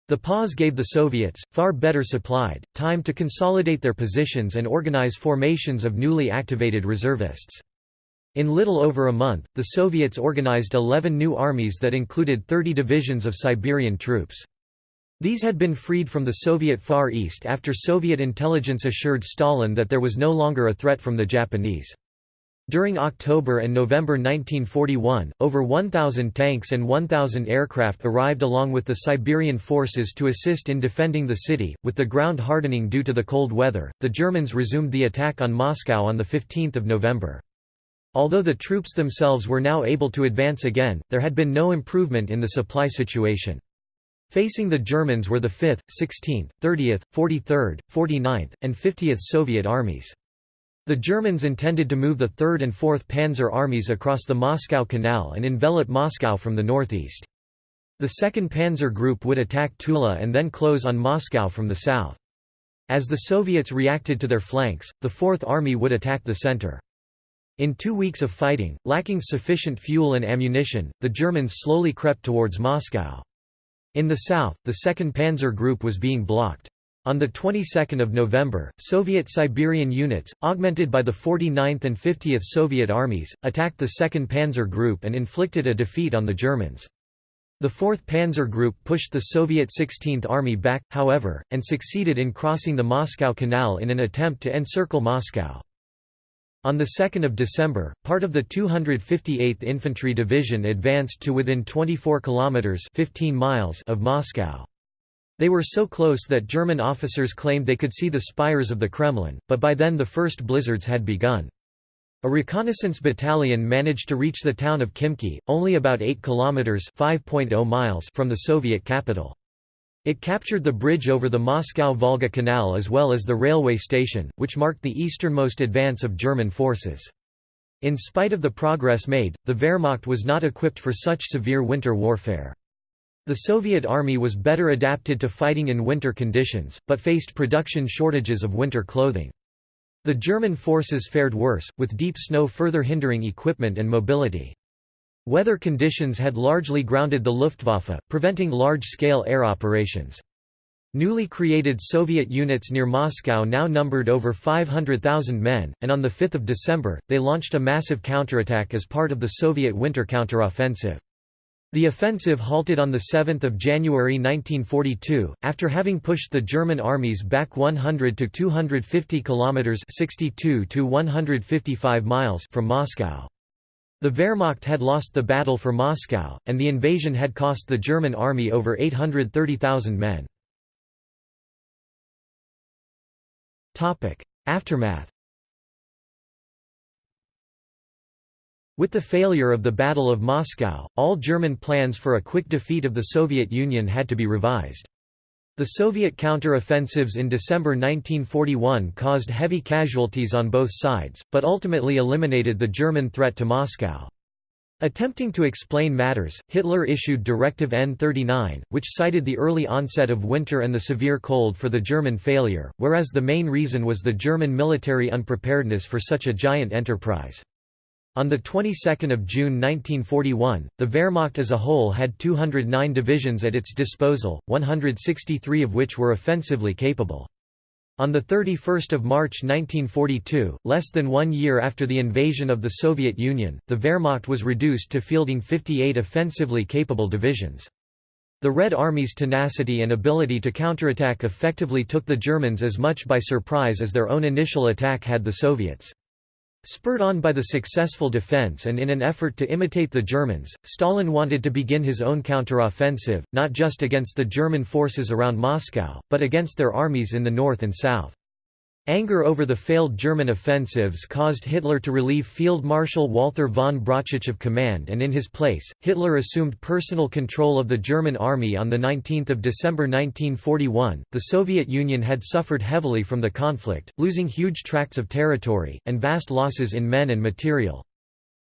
The pause gave the Soviets, far better supplied, time to consolidate their positions and organize formations of newly activated reservists. In little over a month, the Soviets organized 11 new armies that included 30 divisions of Siberian troops. These had been freed from the Soviet Far East after Soviet intelligence assured Stalin that there was no longer a threat from the Japanese. During October and November 1941, over 1,000 tanks and 1,000 aircraft arrived along with the Siberian forces to assist in defending the city. With the ground hardening due to the cold weather, the Germans resumed the attack on Moscow on 15 November. Although the troops themselves were now able to advance again, there had been no improvement in the supply situation. Facing the Germans were the 5th, 16th, 30th, 43rd, 49th, and 50th Soviet armies. The Germans intended to move the 3rd and 4th Panzer armies across the Moscow Canal and envelop Moscow from the northeast. The 2nd Panzer Group would attack Tula and then close on Moscow from the south. As the Soviets reacted to their flanks, the 4th Army would attack the center. In two weeks of fighting, lacking sufficient fuel and ammunition, the Germans slowly crept towards Moscow. In the south, the 2nd Panzer Group was being blocked. On the 22nd of November, Soviet Siberian units, augmented by the 49th and 50th Soviet armies, attacked the 2nd Panzer Group and inflicted a defeat on the Germans. The 4th Panzer Group pushed the Soviet 16th Army back, however, and succeeded in crossing the Moscow Canal in an attempt to encircle Moscow. On 2 December, part of the 258th Infantry Division advanced to within 24 kilometers 15 miles of Moscow. They were so close that German officers claimed they could see the spires of the Kremlin, but by then the first blizzards had begun. A reconnaissance battalion managed to reach the town of Khimki, only about 8 kilometers (5.0 miles) from the Soviet capital. It captured the bridge over the Moscow-Volga Canal as well as the railway station, which marked the easternmost advance of German forces. In spite of the progress made, the Wehrmacht was not equipped for such severe winter warfare. The Soviet Army was better adapted to fighting in winter conditions, but faced production shortages of winter clothing. The German forces fared worse, with deep snow further hindering equipment and mobility. Weather conditions had largely grounded the Luftwaffe, preventing large-scale air operations. Newly created Soviet units near Moscow now numbered over 500,000 men, and on 5 December, they launched a massive counterattack as part of the Soviet winter counteroffensive. The offensive halted on 7 January 1942, after having pushed the German armies back 100 to 250 kilometers (62 to 155 miles) from Moscow. The Wehrmacht had lost the battle for Moscow, and the invasion had cost the German army over 830,000 men. Aftermath With the failure of the Battle of Moscow, all German plans for a quick defeat of the Soviet Union had to be revised. The Soviet counter-offensives in December 1941 caused heavy casualties on both sides, but ultimately eliminated the German threat to Moscow. Attempting to explain matters, Hitler issued Directive N39, which cited the early onset of winter and the severe cold for the German failure, whereas the main reason was the German military unpreparedness for such a giant enterprise. On the 22nd of June 1941, the Wehrmacht as a whole had 209 divisions at its disposal, 163 of which were offensively capable. On 31 March 1942, less than one year after the invasion of the Soviet Union, the Wehrmacht was reduced to fielding 58 offensively capable divisions. The Red Army's tenacity and ability to counterattack effectively took the Germans as much by surprise as their own initial attack had the Soviets. Spurred on by the successful defense and in an effort to imitate the Germans, Stalin wanted to begin his own counteroffensive, not just against the German forces around Moscow, but against their armies in the north and south. Anger over the failed German offensives caused Hitler to relieve Field Marshal Walther von Brauchitsch of command and in his place, Hitler assumed personal control of the German army on 19 December 1941. The Soviet Union had suffered heavily from the conflict, losing huge tracts of territory, and vast losses in men and material.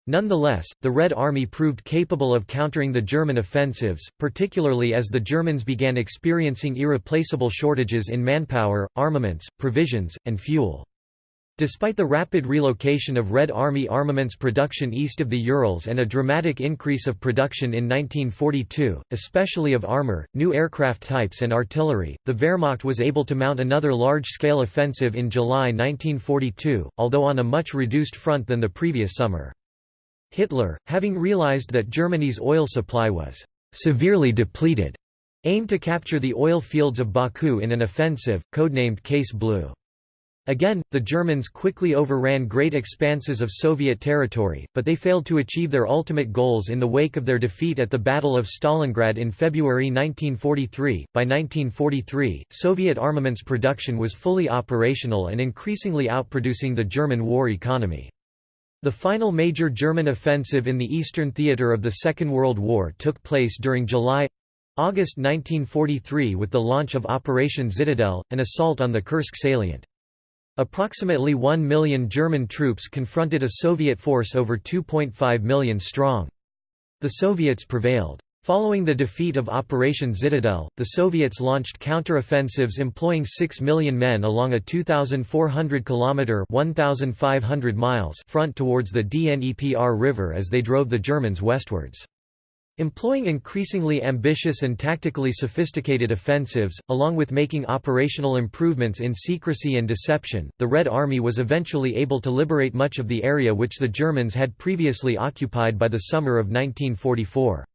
Nonetheless, the Red Army proved capable of countering the German offensives, particularly as the Germans began experiencing irreplaceable shortages in manpower, armaments, provisions, and fuel. Despite the rapid relocation of Red Army armaments production east of the Urals and a dramatic increase of production in 1942, especially of armor, new aircraft types and artillery, the Wehrmacht was able to mount another large-scale offensive in July 1942, although on a much reduced front than the previous summer. Hitler, having realized that Germany's oil supply was severely depleted, aimed to capture the oil fields of Baku in an offensive, codenamed Case Blue. Again, the Germans quickly overran great expanses of Soviet territory, but they failed to achieve their ultimate goals in the wake of their defeat at the Battle of Stalingrad in February 1943. By 1943, Soviet armaments production was fully operational and increasingly outproducing the German war economy. The final major German offensive in the Eastern Theater of the Second World War took place during July—August 1943 with the launch of Operation Zitadelle, an assault on the Kursk salient. Approximately 1 million German troops confronted a Soviet force over 2.5 million strong. The Soviets prevailed. Following the defeat of Operation Zitadelle, the Soviets launched counteroffensives employing 6 million men along a 2,400 km 1,500 miles front towards the Dnepr River as they drove the Germans westwards. Employing increasingly ambitious and tactically sophisticated offensives, along with making operational improvements in secrecy and deception, the Red Army was eventually able to liberate much of the area which the Germans had previously occupied by the summer of 1944.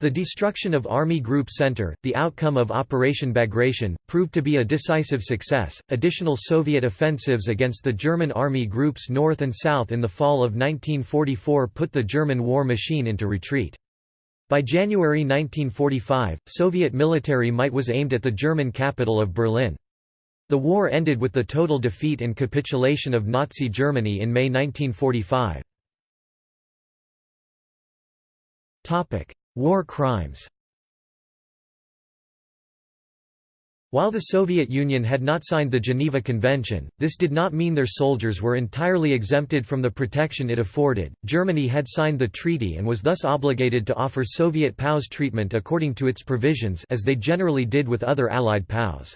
The destruction of Army Group Center, the outcome of Operation Bagration, proved to be a decisive success. Additional Soviet offensives against the German Army groups north and south in the fall of 1944 put the German war machine into retreat. By January 1945, Soviet military might was aimed at the German capital of Berlin. The war ended with the total defeat and capitulation of Nazi Germany in May 1945. War crimes While the Soviet Union had not signed the Geneva Convention, this did not mean their soldiers were entirely exempted from the protection it afforded. Germany had signed the treaty and was thus obligated to offer Soviet POWs treatment according to its provisions as they generally did with other Allied POWs.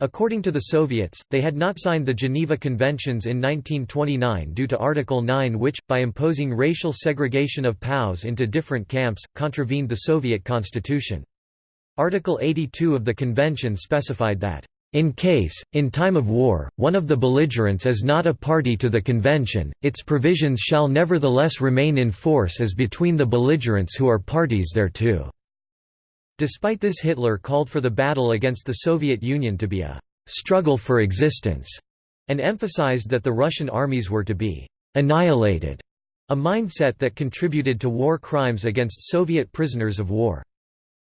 According to the Soviets, they had not signed the Geneva Conventions in 1929 due to Article 9 which, by imposing racial segregation of POWs into different camps, contravened the Soviet constitution. Article 82 of the convention specified that, "...in case, in time of war, one of the belligerents is not a party to the convention, its provisions shall nevertheless remain in force as between the belligerents who are parties thereto." Despite this Hitler called for the battle against the Soviet Union to be a «struggle for existence» and emphasized that the Russian armies were to be «annihilated», a mindset that contributed to war crimes against Soviet prisoners of war.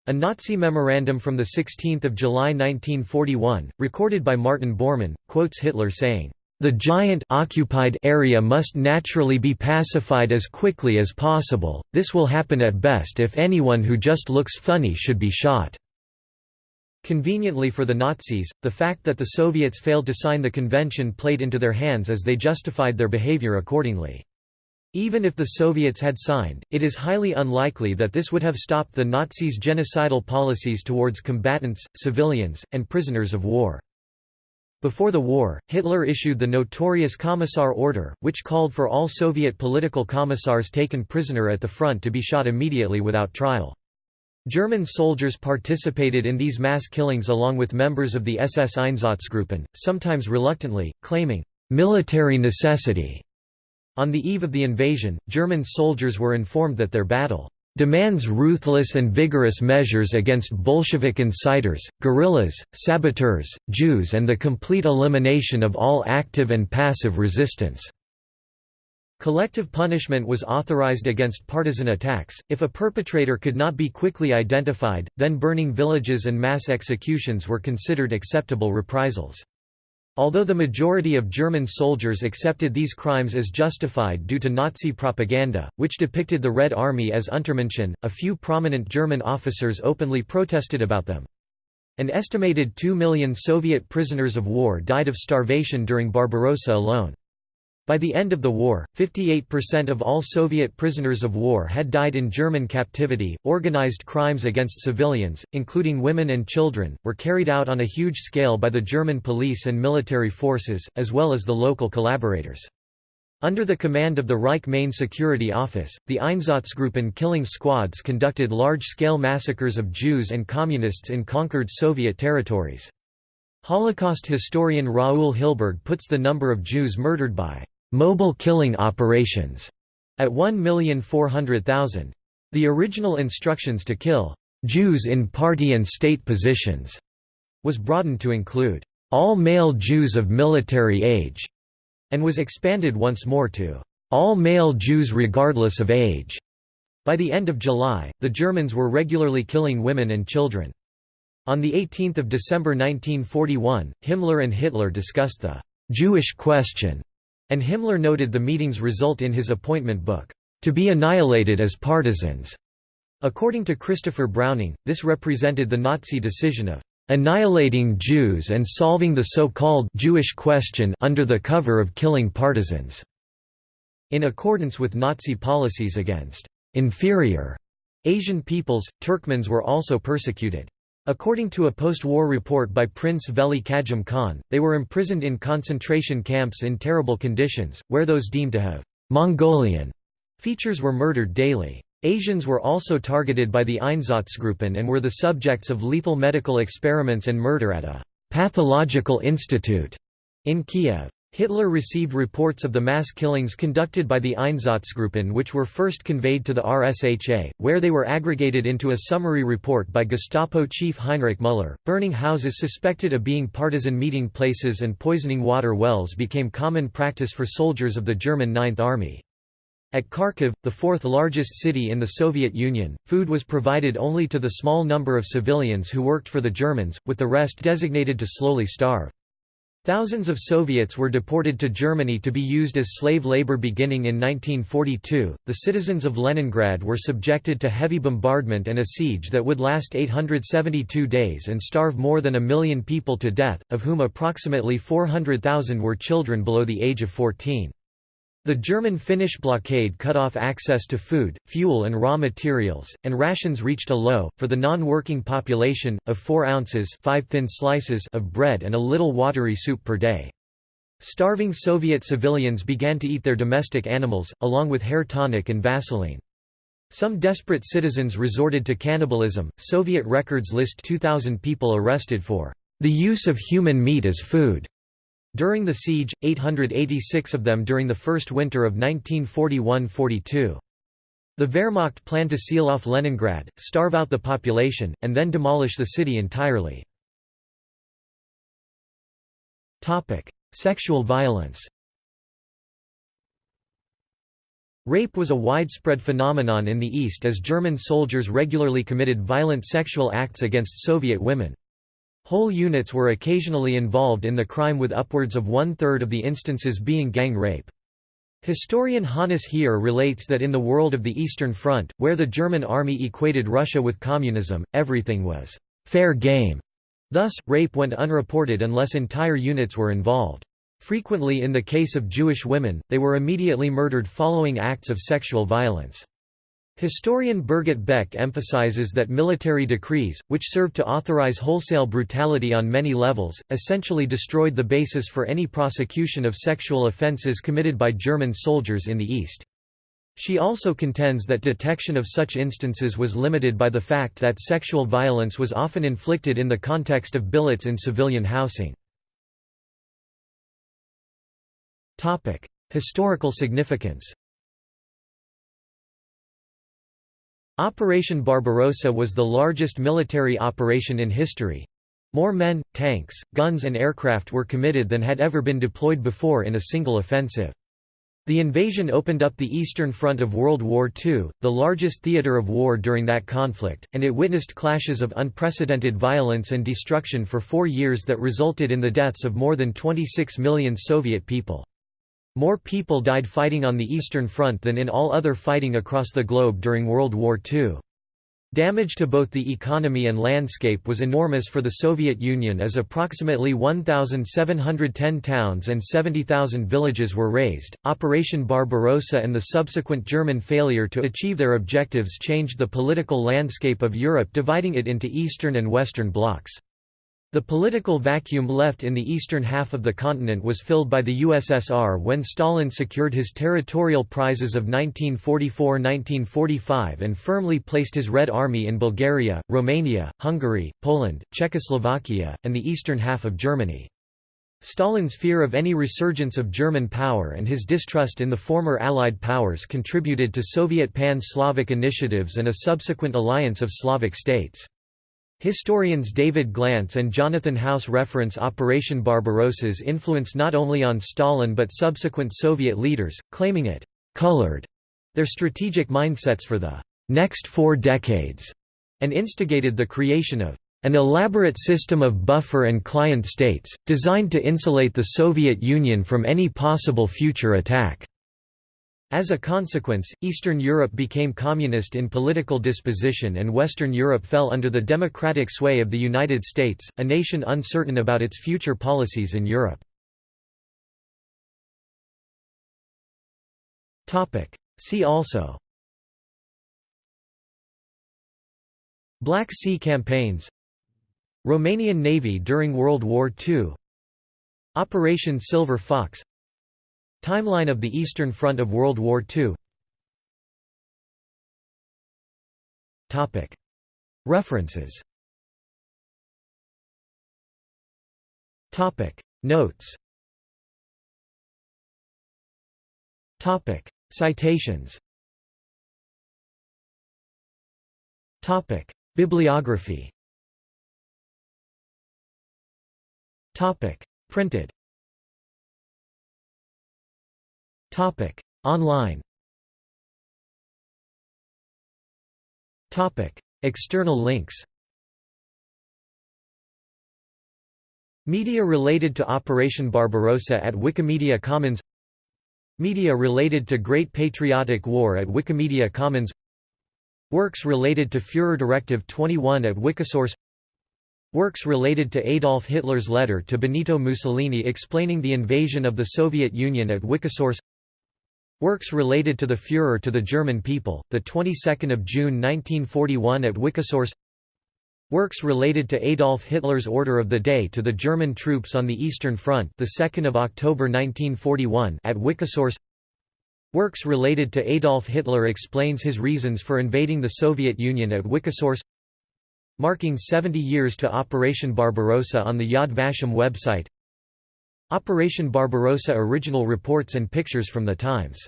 A Nazi memorandum from 16 July 1941, recorded by Martin Bormann, quotes Hitler saying, the giant occupied area must naturally be pacified as quickly as possible, this will happen at best if anyone who just looks funny should be shot." Conveniently for the Nazis, the fact that the Soviets failed to sign the convention played into their hands as they justified their behavior accordingly. Even if the Soviets had signed, it is highly unlikely that this would have stopped the Nazis' genocidal policies towards combatants, civilians, and prisoners of war. Before the war, Hitler issued the notorious Commissar Order, which called for all Soviet political commissars taken prisoner at the front to be shot immediately without trial. German soldiers participated in these mass killings along with members of the SS Einsatzgruppen, sometimes reluctantly, claiming, "...military necessity." On the eve of the invasion, German soldiers were informed that their battle demands ruthless and vigorous measures against Bolshevik inciters, guerrillas, saboteurs, Jews and the complete elimination of all active and passive resistance." Collective punishment was authorized against partisan attacks, if a perpetrator could not be quickly identified, then burning villages and mass executions were considered acceptable reprisals. Although the majority of German soldiers accepted these crimes as justified due to Nazi propaganda, which depicted the Red Army as Untermenschen, a few prominent German officers openly protested about them. An estimated 2 million Soviet prisoners of war died of starvation during Barbarossa alone. By the end of the war, 58% of all Soviet prisoners of war had died in German captivity. Organized crimes against civilians, including women and children, were carried out on a huge scale by the German police and military forces, as well as the local collaborators. Under the command of the Reich Main Security Office, the Einsatzgruppen killing squads conducted large-scale massacres of Jews and Communists in conquered Soviet territories. Holocaust historian Raoul Hilberg puts the number of Jews murdered by mobile killing operations at 1,400,000. The original instructions to kill Jews in party and state positions was broadened to include all male Jews of military age and was expanded once more to all male Jews regardless of age. By the end of July, the Germans were regularly killing women and children. On 18 December 1941, Himmler and Hitler discussed the «Jewish question» And Himmler noted the meeting's result in his appointment book, "...to be annihilated as partisans." According to Christopher Browning, this represented the Nazi decision of annihilating Jews and solving the so-called Jewish question under the cover of killing partisans." In accordance with Nazi policies against inferior Asian peoples, Turkmens were also persecuted. According to a post-war report by Prince Veli Kajum Khan, they were imprisoned in concentration camps in terrible conditions, where those deemed to have «Mongolian» features were murdered daily. Asians were also targeted by the Einsatzgruppen and were the subjects of lethal medical experiments and murder at a «pathological institute» in Kiev. Hitler received reports of the mass killings conducted by the Einsatzgruppen which were first conveyed to the RSHA, where they were aggregated into a summary report by Gestapo chief Heinrich Müller. Burning houses suspected of being partisan meeting places and poisoning water wells became common practice for soldiers of the German Ninth Army. At Kharkiv, the fourth largest city in the Soviet Union, food was provided only to the small number of civilians who worked for the Germans, with the rest designated to slowly starve. Thousands of Soviets were deported to Germany to be used as slave labor beginning in 1942. The citizens of Leningrad were subjected to heavy bombardment and a siege that would last 872 days and starve more than a million people to death, of whom approximately 400,000 were children below the age of 14. The German-Finnish blockade cut off access to food, fuel and raw materials, and rations reached a low, for the non-working population, of 4 ounces 5 thin slices of bread and a little watery soup per day. Starving Soviet civilians began to eat their domestic animals, along with hair tonic and Vaseline. Some desperate citizens resorted to cannibalism. Soviet records list 2,000 people arrested for the use of human meat as food. During the siege, 886 of them during the first winter of 1941–42. The Wehrmacht planned to seal off Leningrad, starve out the population, and then demolish the city entirely. Sexual violence Rape was a widespread phenomenon in the East as German soldiers regularly committed violent sexual acts against Soviet women. Whole units were occasionally involved in the crime with upwards of one-third of the instances being gang rape. Historian Hannes Heer relates that in the world of the Eastern Front, where the German army equated Russia with communism, everything was «fair game». Thus, rape went unreported unless entire units were involved. Frequently in the case of Jewish women, they were immediately murdered following acts of sexual violence. Historian Birgit Beck emphasizes that military decrees, which served to authorize wholesale brutality on many levels, essentially destroyed the basis for any prosecution of sexual offenses committed by German soldiers in the East. She also contends that detection of such instances was limited by the fact that sexual violence was often inflicted in the context of billets in civilian housing. Historical significance Operation Barbarossa was the largest military operation in history. More men, tanks, guns and aircraft were committed than had ever been deployed before in a single offensive. The invasion opened up the Eastern Front of World War II, the largest theater of war during that conflict, and it witnessed clashes of unprecedented violence and destruction for four years that resulted in the deaths of more than 26 million Soviet people. More people died fighting on the Eastern Front than in all other fighting across the globe during World War II. Damage to both the economy and landscape was enormous for the Soviet Union as approximately 1,710 towns and 70,000 villages were razed. Operation Barbarossa and the subsequent German failure to achieve their objectives changed the political landscape of Europe, dividing it into Eastern and Western blocs. The political vacuum left in the eastern half of the continent was filled by the USSR when Stalin secured his territorial prizes of 1944–1945 and firmly placed his Red Army in Bulgaria, Romania, Hungary, Poland, Czechoslovakia, and the eastern half of Germany. Stalin's fear of any resurgence of German power and his distrust in the former Allied powers contributed to Soviet pan-Slavic initiatives and a subsequent alliance of Slavic states. Historians David Glantz and Jonathan House reference Operation Barbarossa's influence not only on Stalin but subsequent Soviet leaders, claiming it «colored» their strategic mindsets for the «next four decades» and instigated the creation of an elaborate system of buffer and client states, designed to insulate the Soviet Union from any possible future attack. As a consequence, Eastern Europe became communist in political disposition and Western Europe fell under the democratic sway of the United States, a nation uncertain about its future policies in Europe. See also Black Sea campaigns Romanian Navy during World War II Operation Silver Fox Timeline of the Eastern Front of World War II References. Notes. Citations. Bibliography. Printed Topic: Online. Topic: External links. Media related to Operation Barbarossa at Wikimedia Commons. Media related to Great Patriotic War at Wikimedia Commons. Works related to Führer Directive 21 at Wikisource. Works related to Adolf Hitler's letter to Benito Mussolini explaining the invasion of the Soviet Union at Wikisource Works related to the Führer to the German people, the 22nd of June 1941 at Wikisource. Works related to Adolf Hitler's Order of the Day to the German troops on the Eastern Front, the 2nd of October 1941 at Wikisource. Works related to Adolf Hitler explains his reasons for invading the Soviet Union at Wikisource. Marking 70 years to Operation Barbarossa on the Yad Vashem website. Operation Barbarossa original reports and pictures from the Times.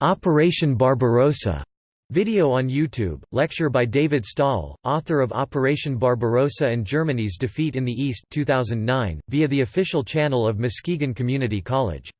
Operation Barbarossa. Video on YouTube, lecture by David Stahel, author of Operation Barbarossa and Germany's Defeat in the East 2009, via the official channel of Muskegon Community College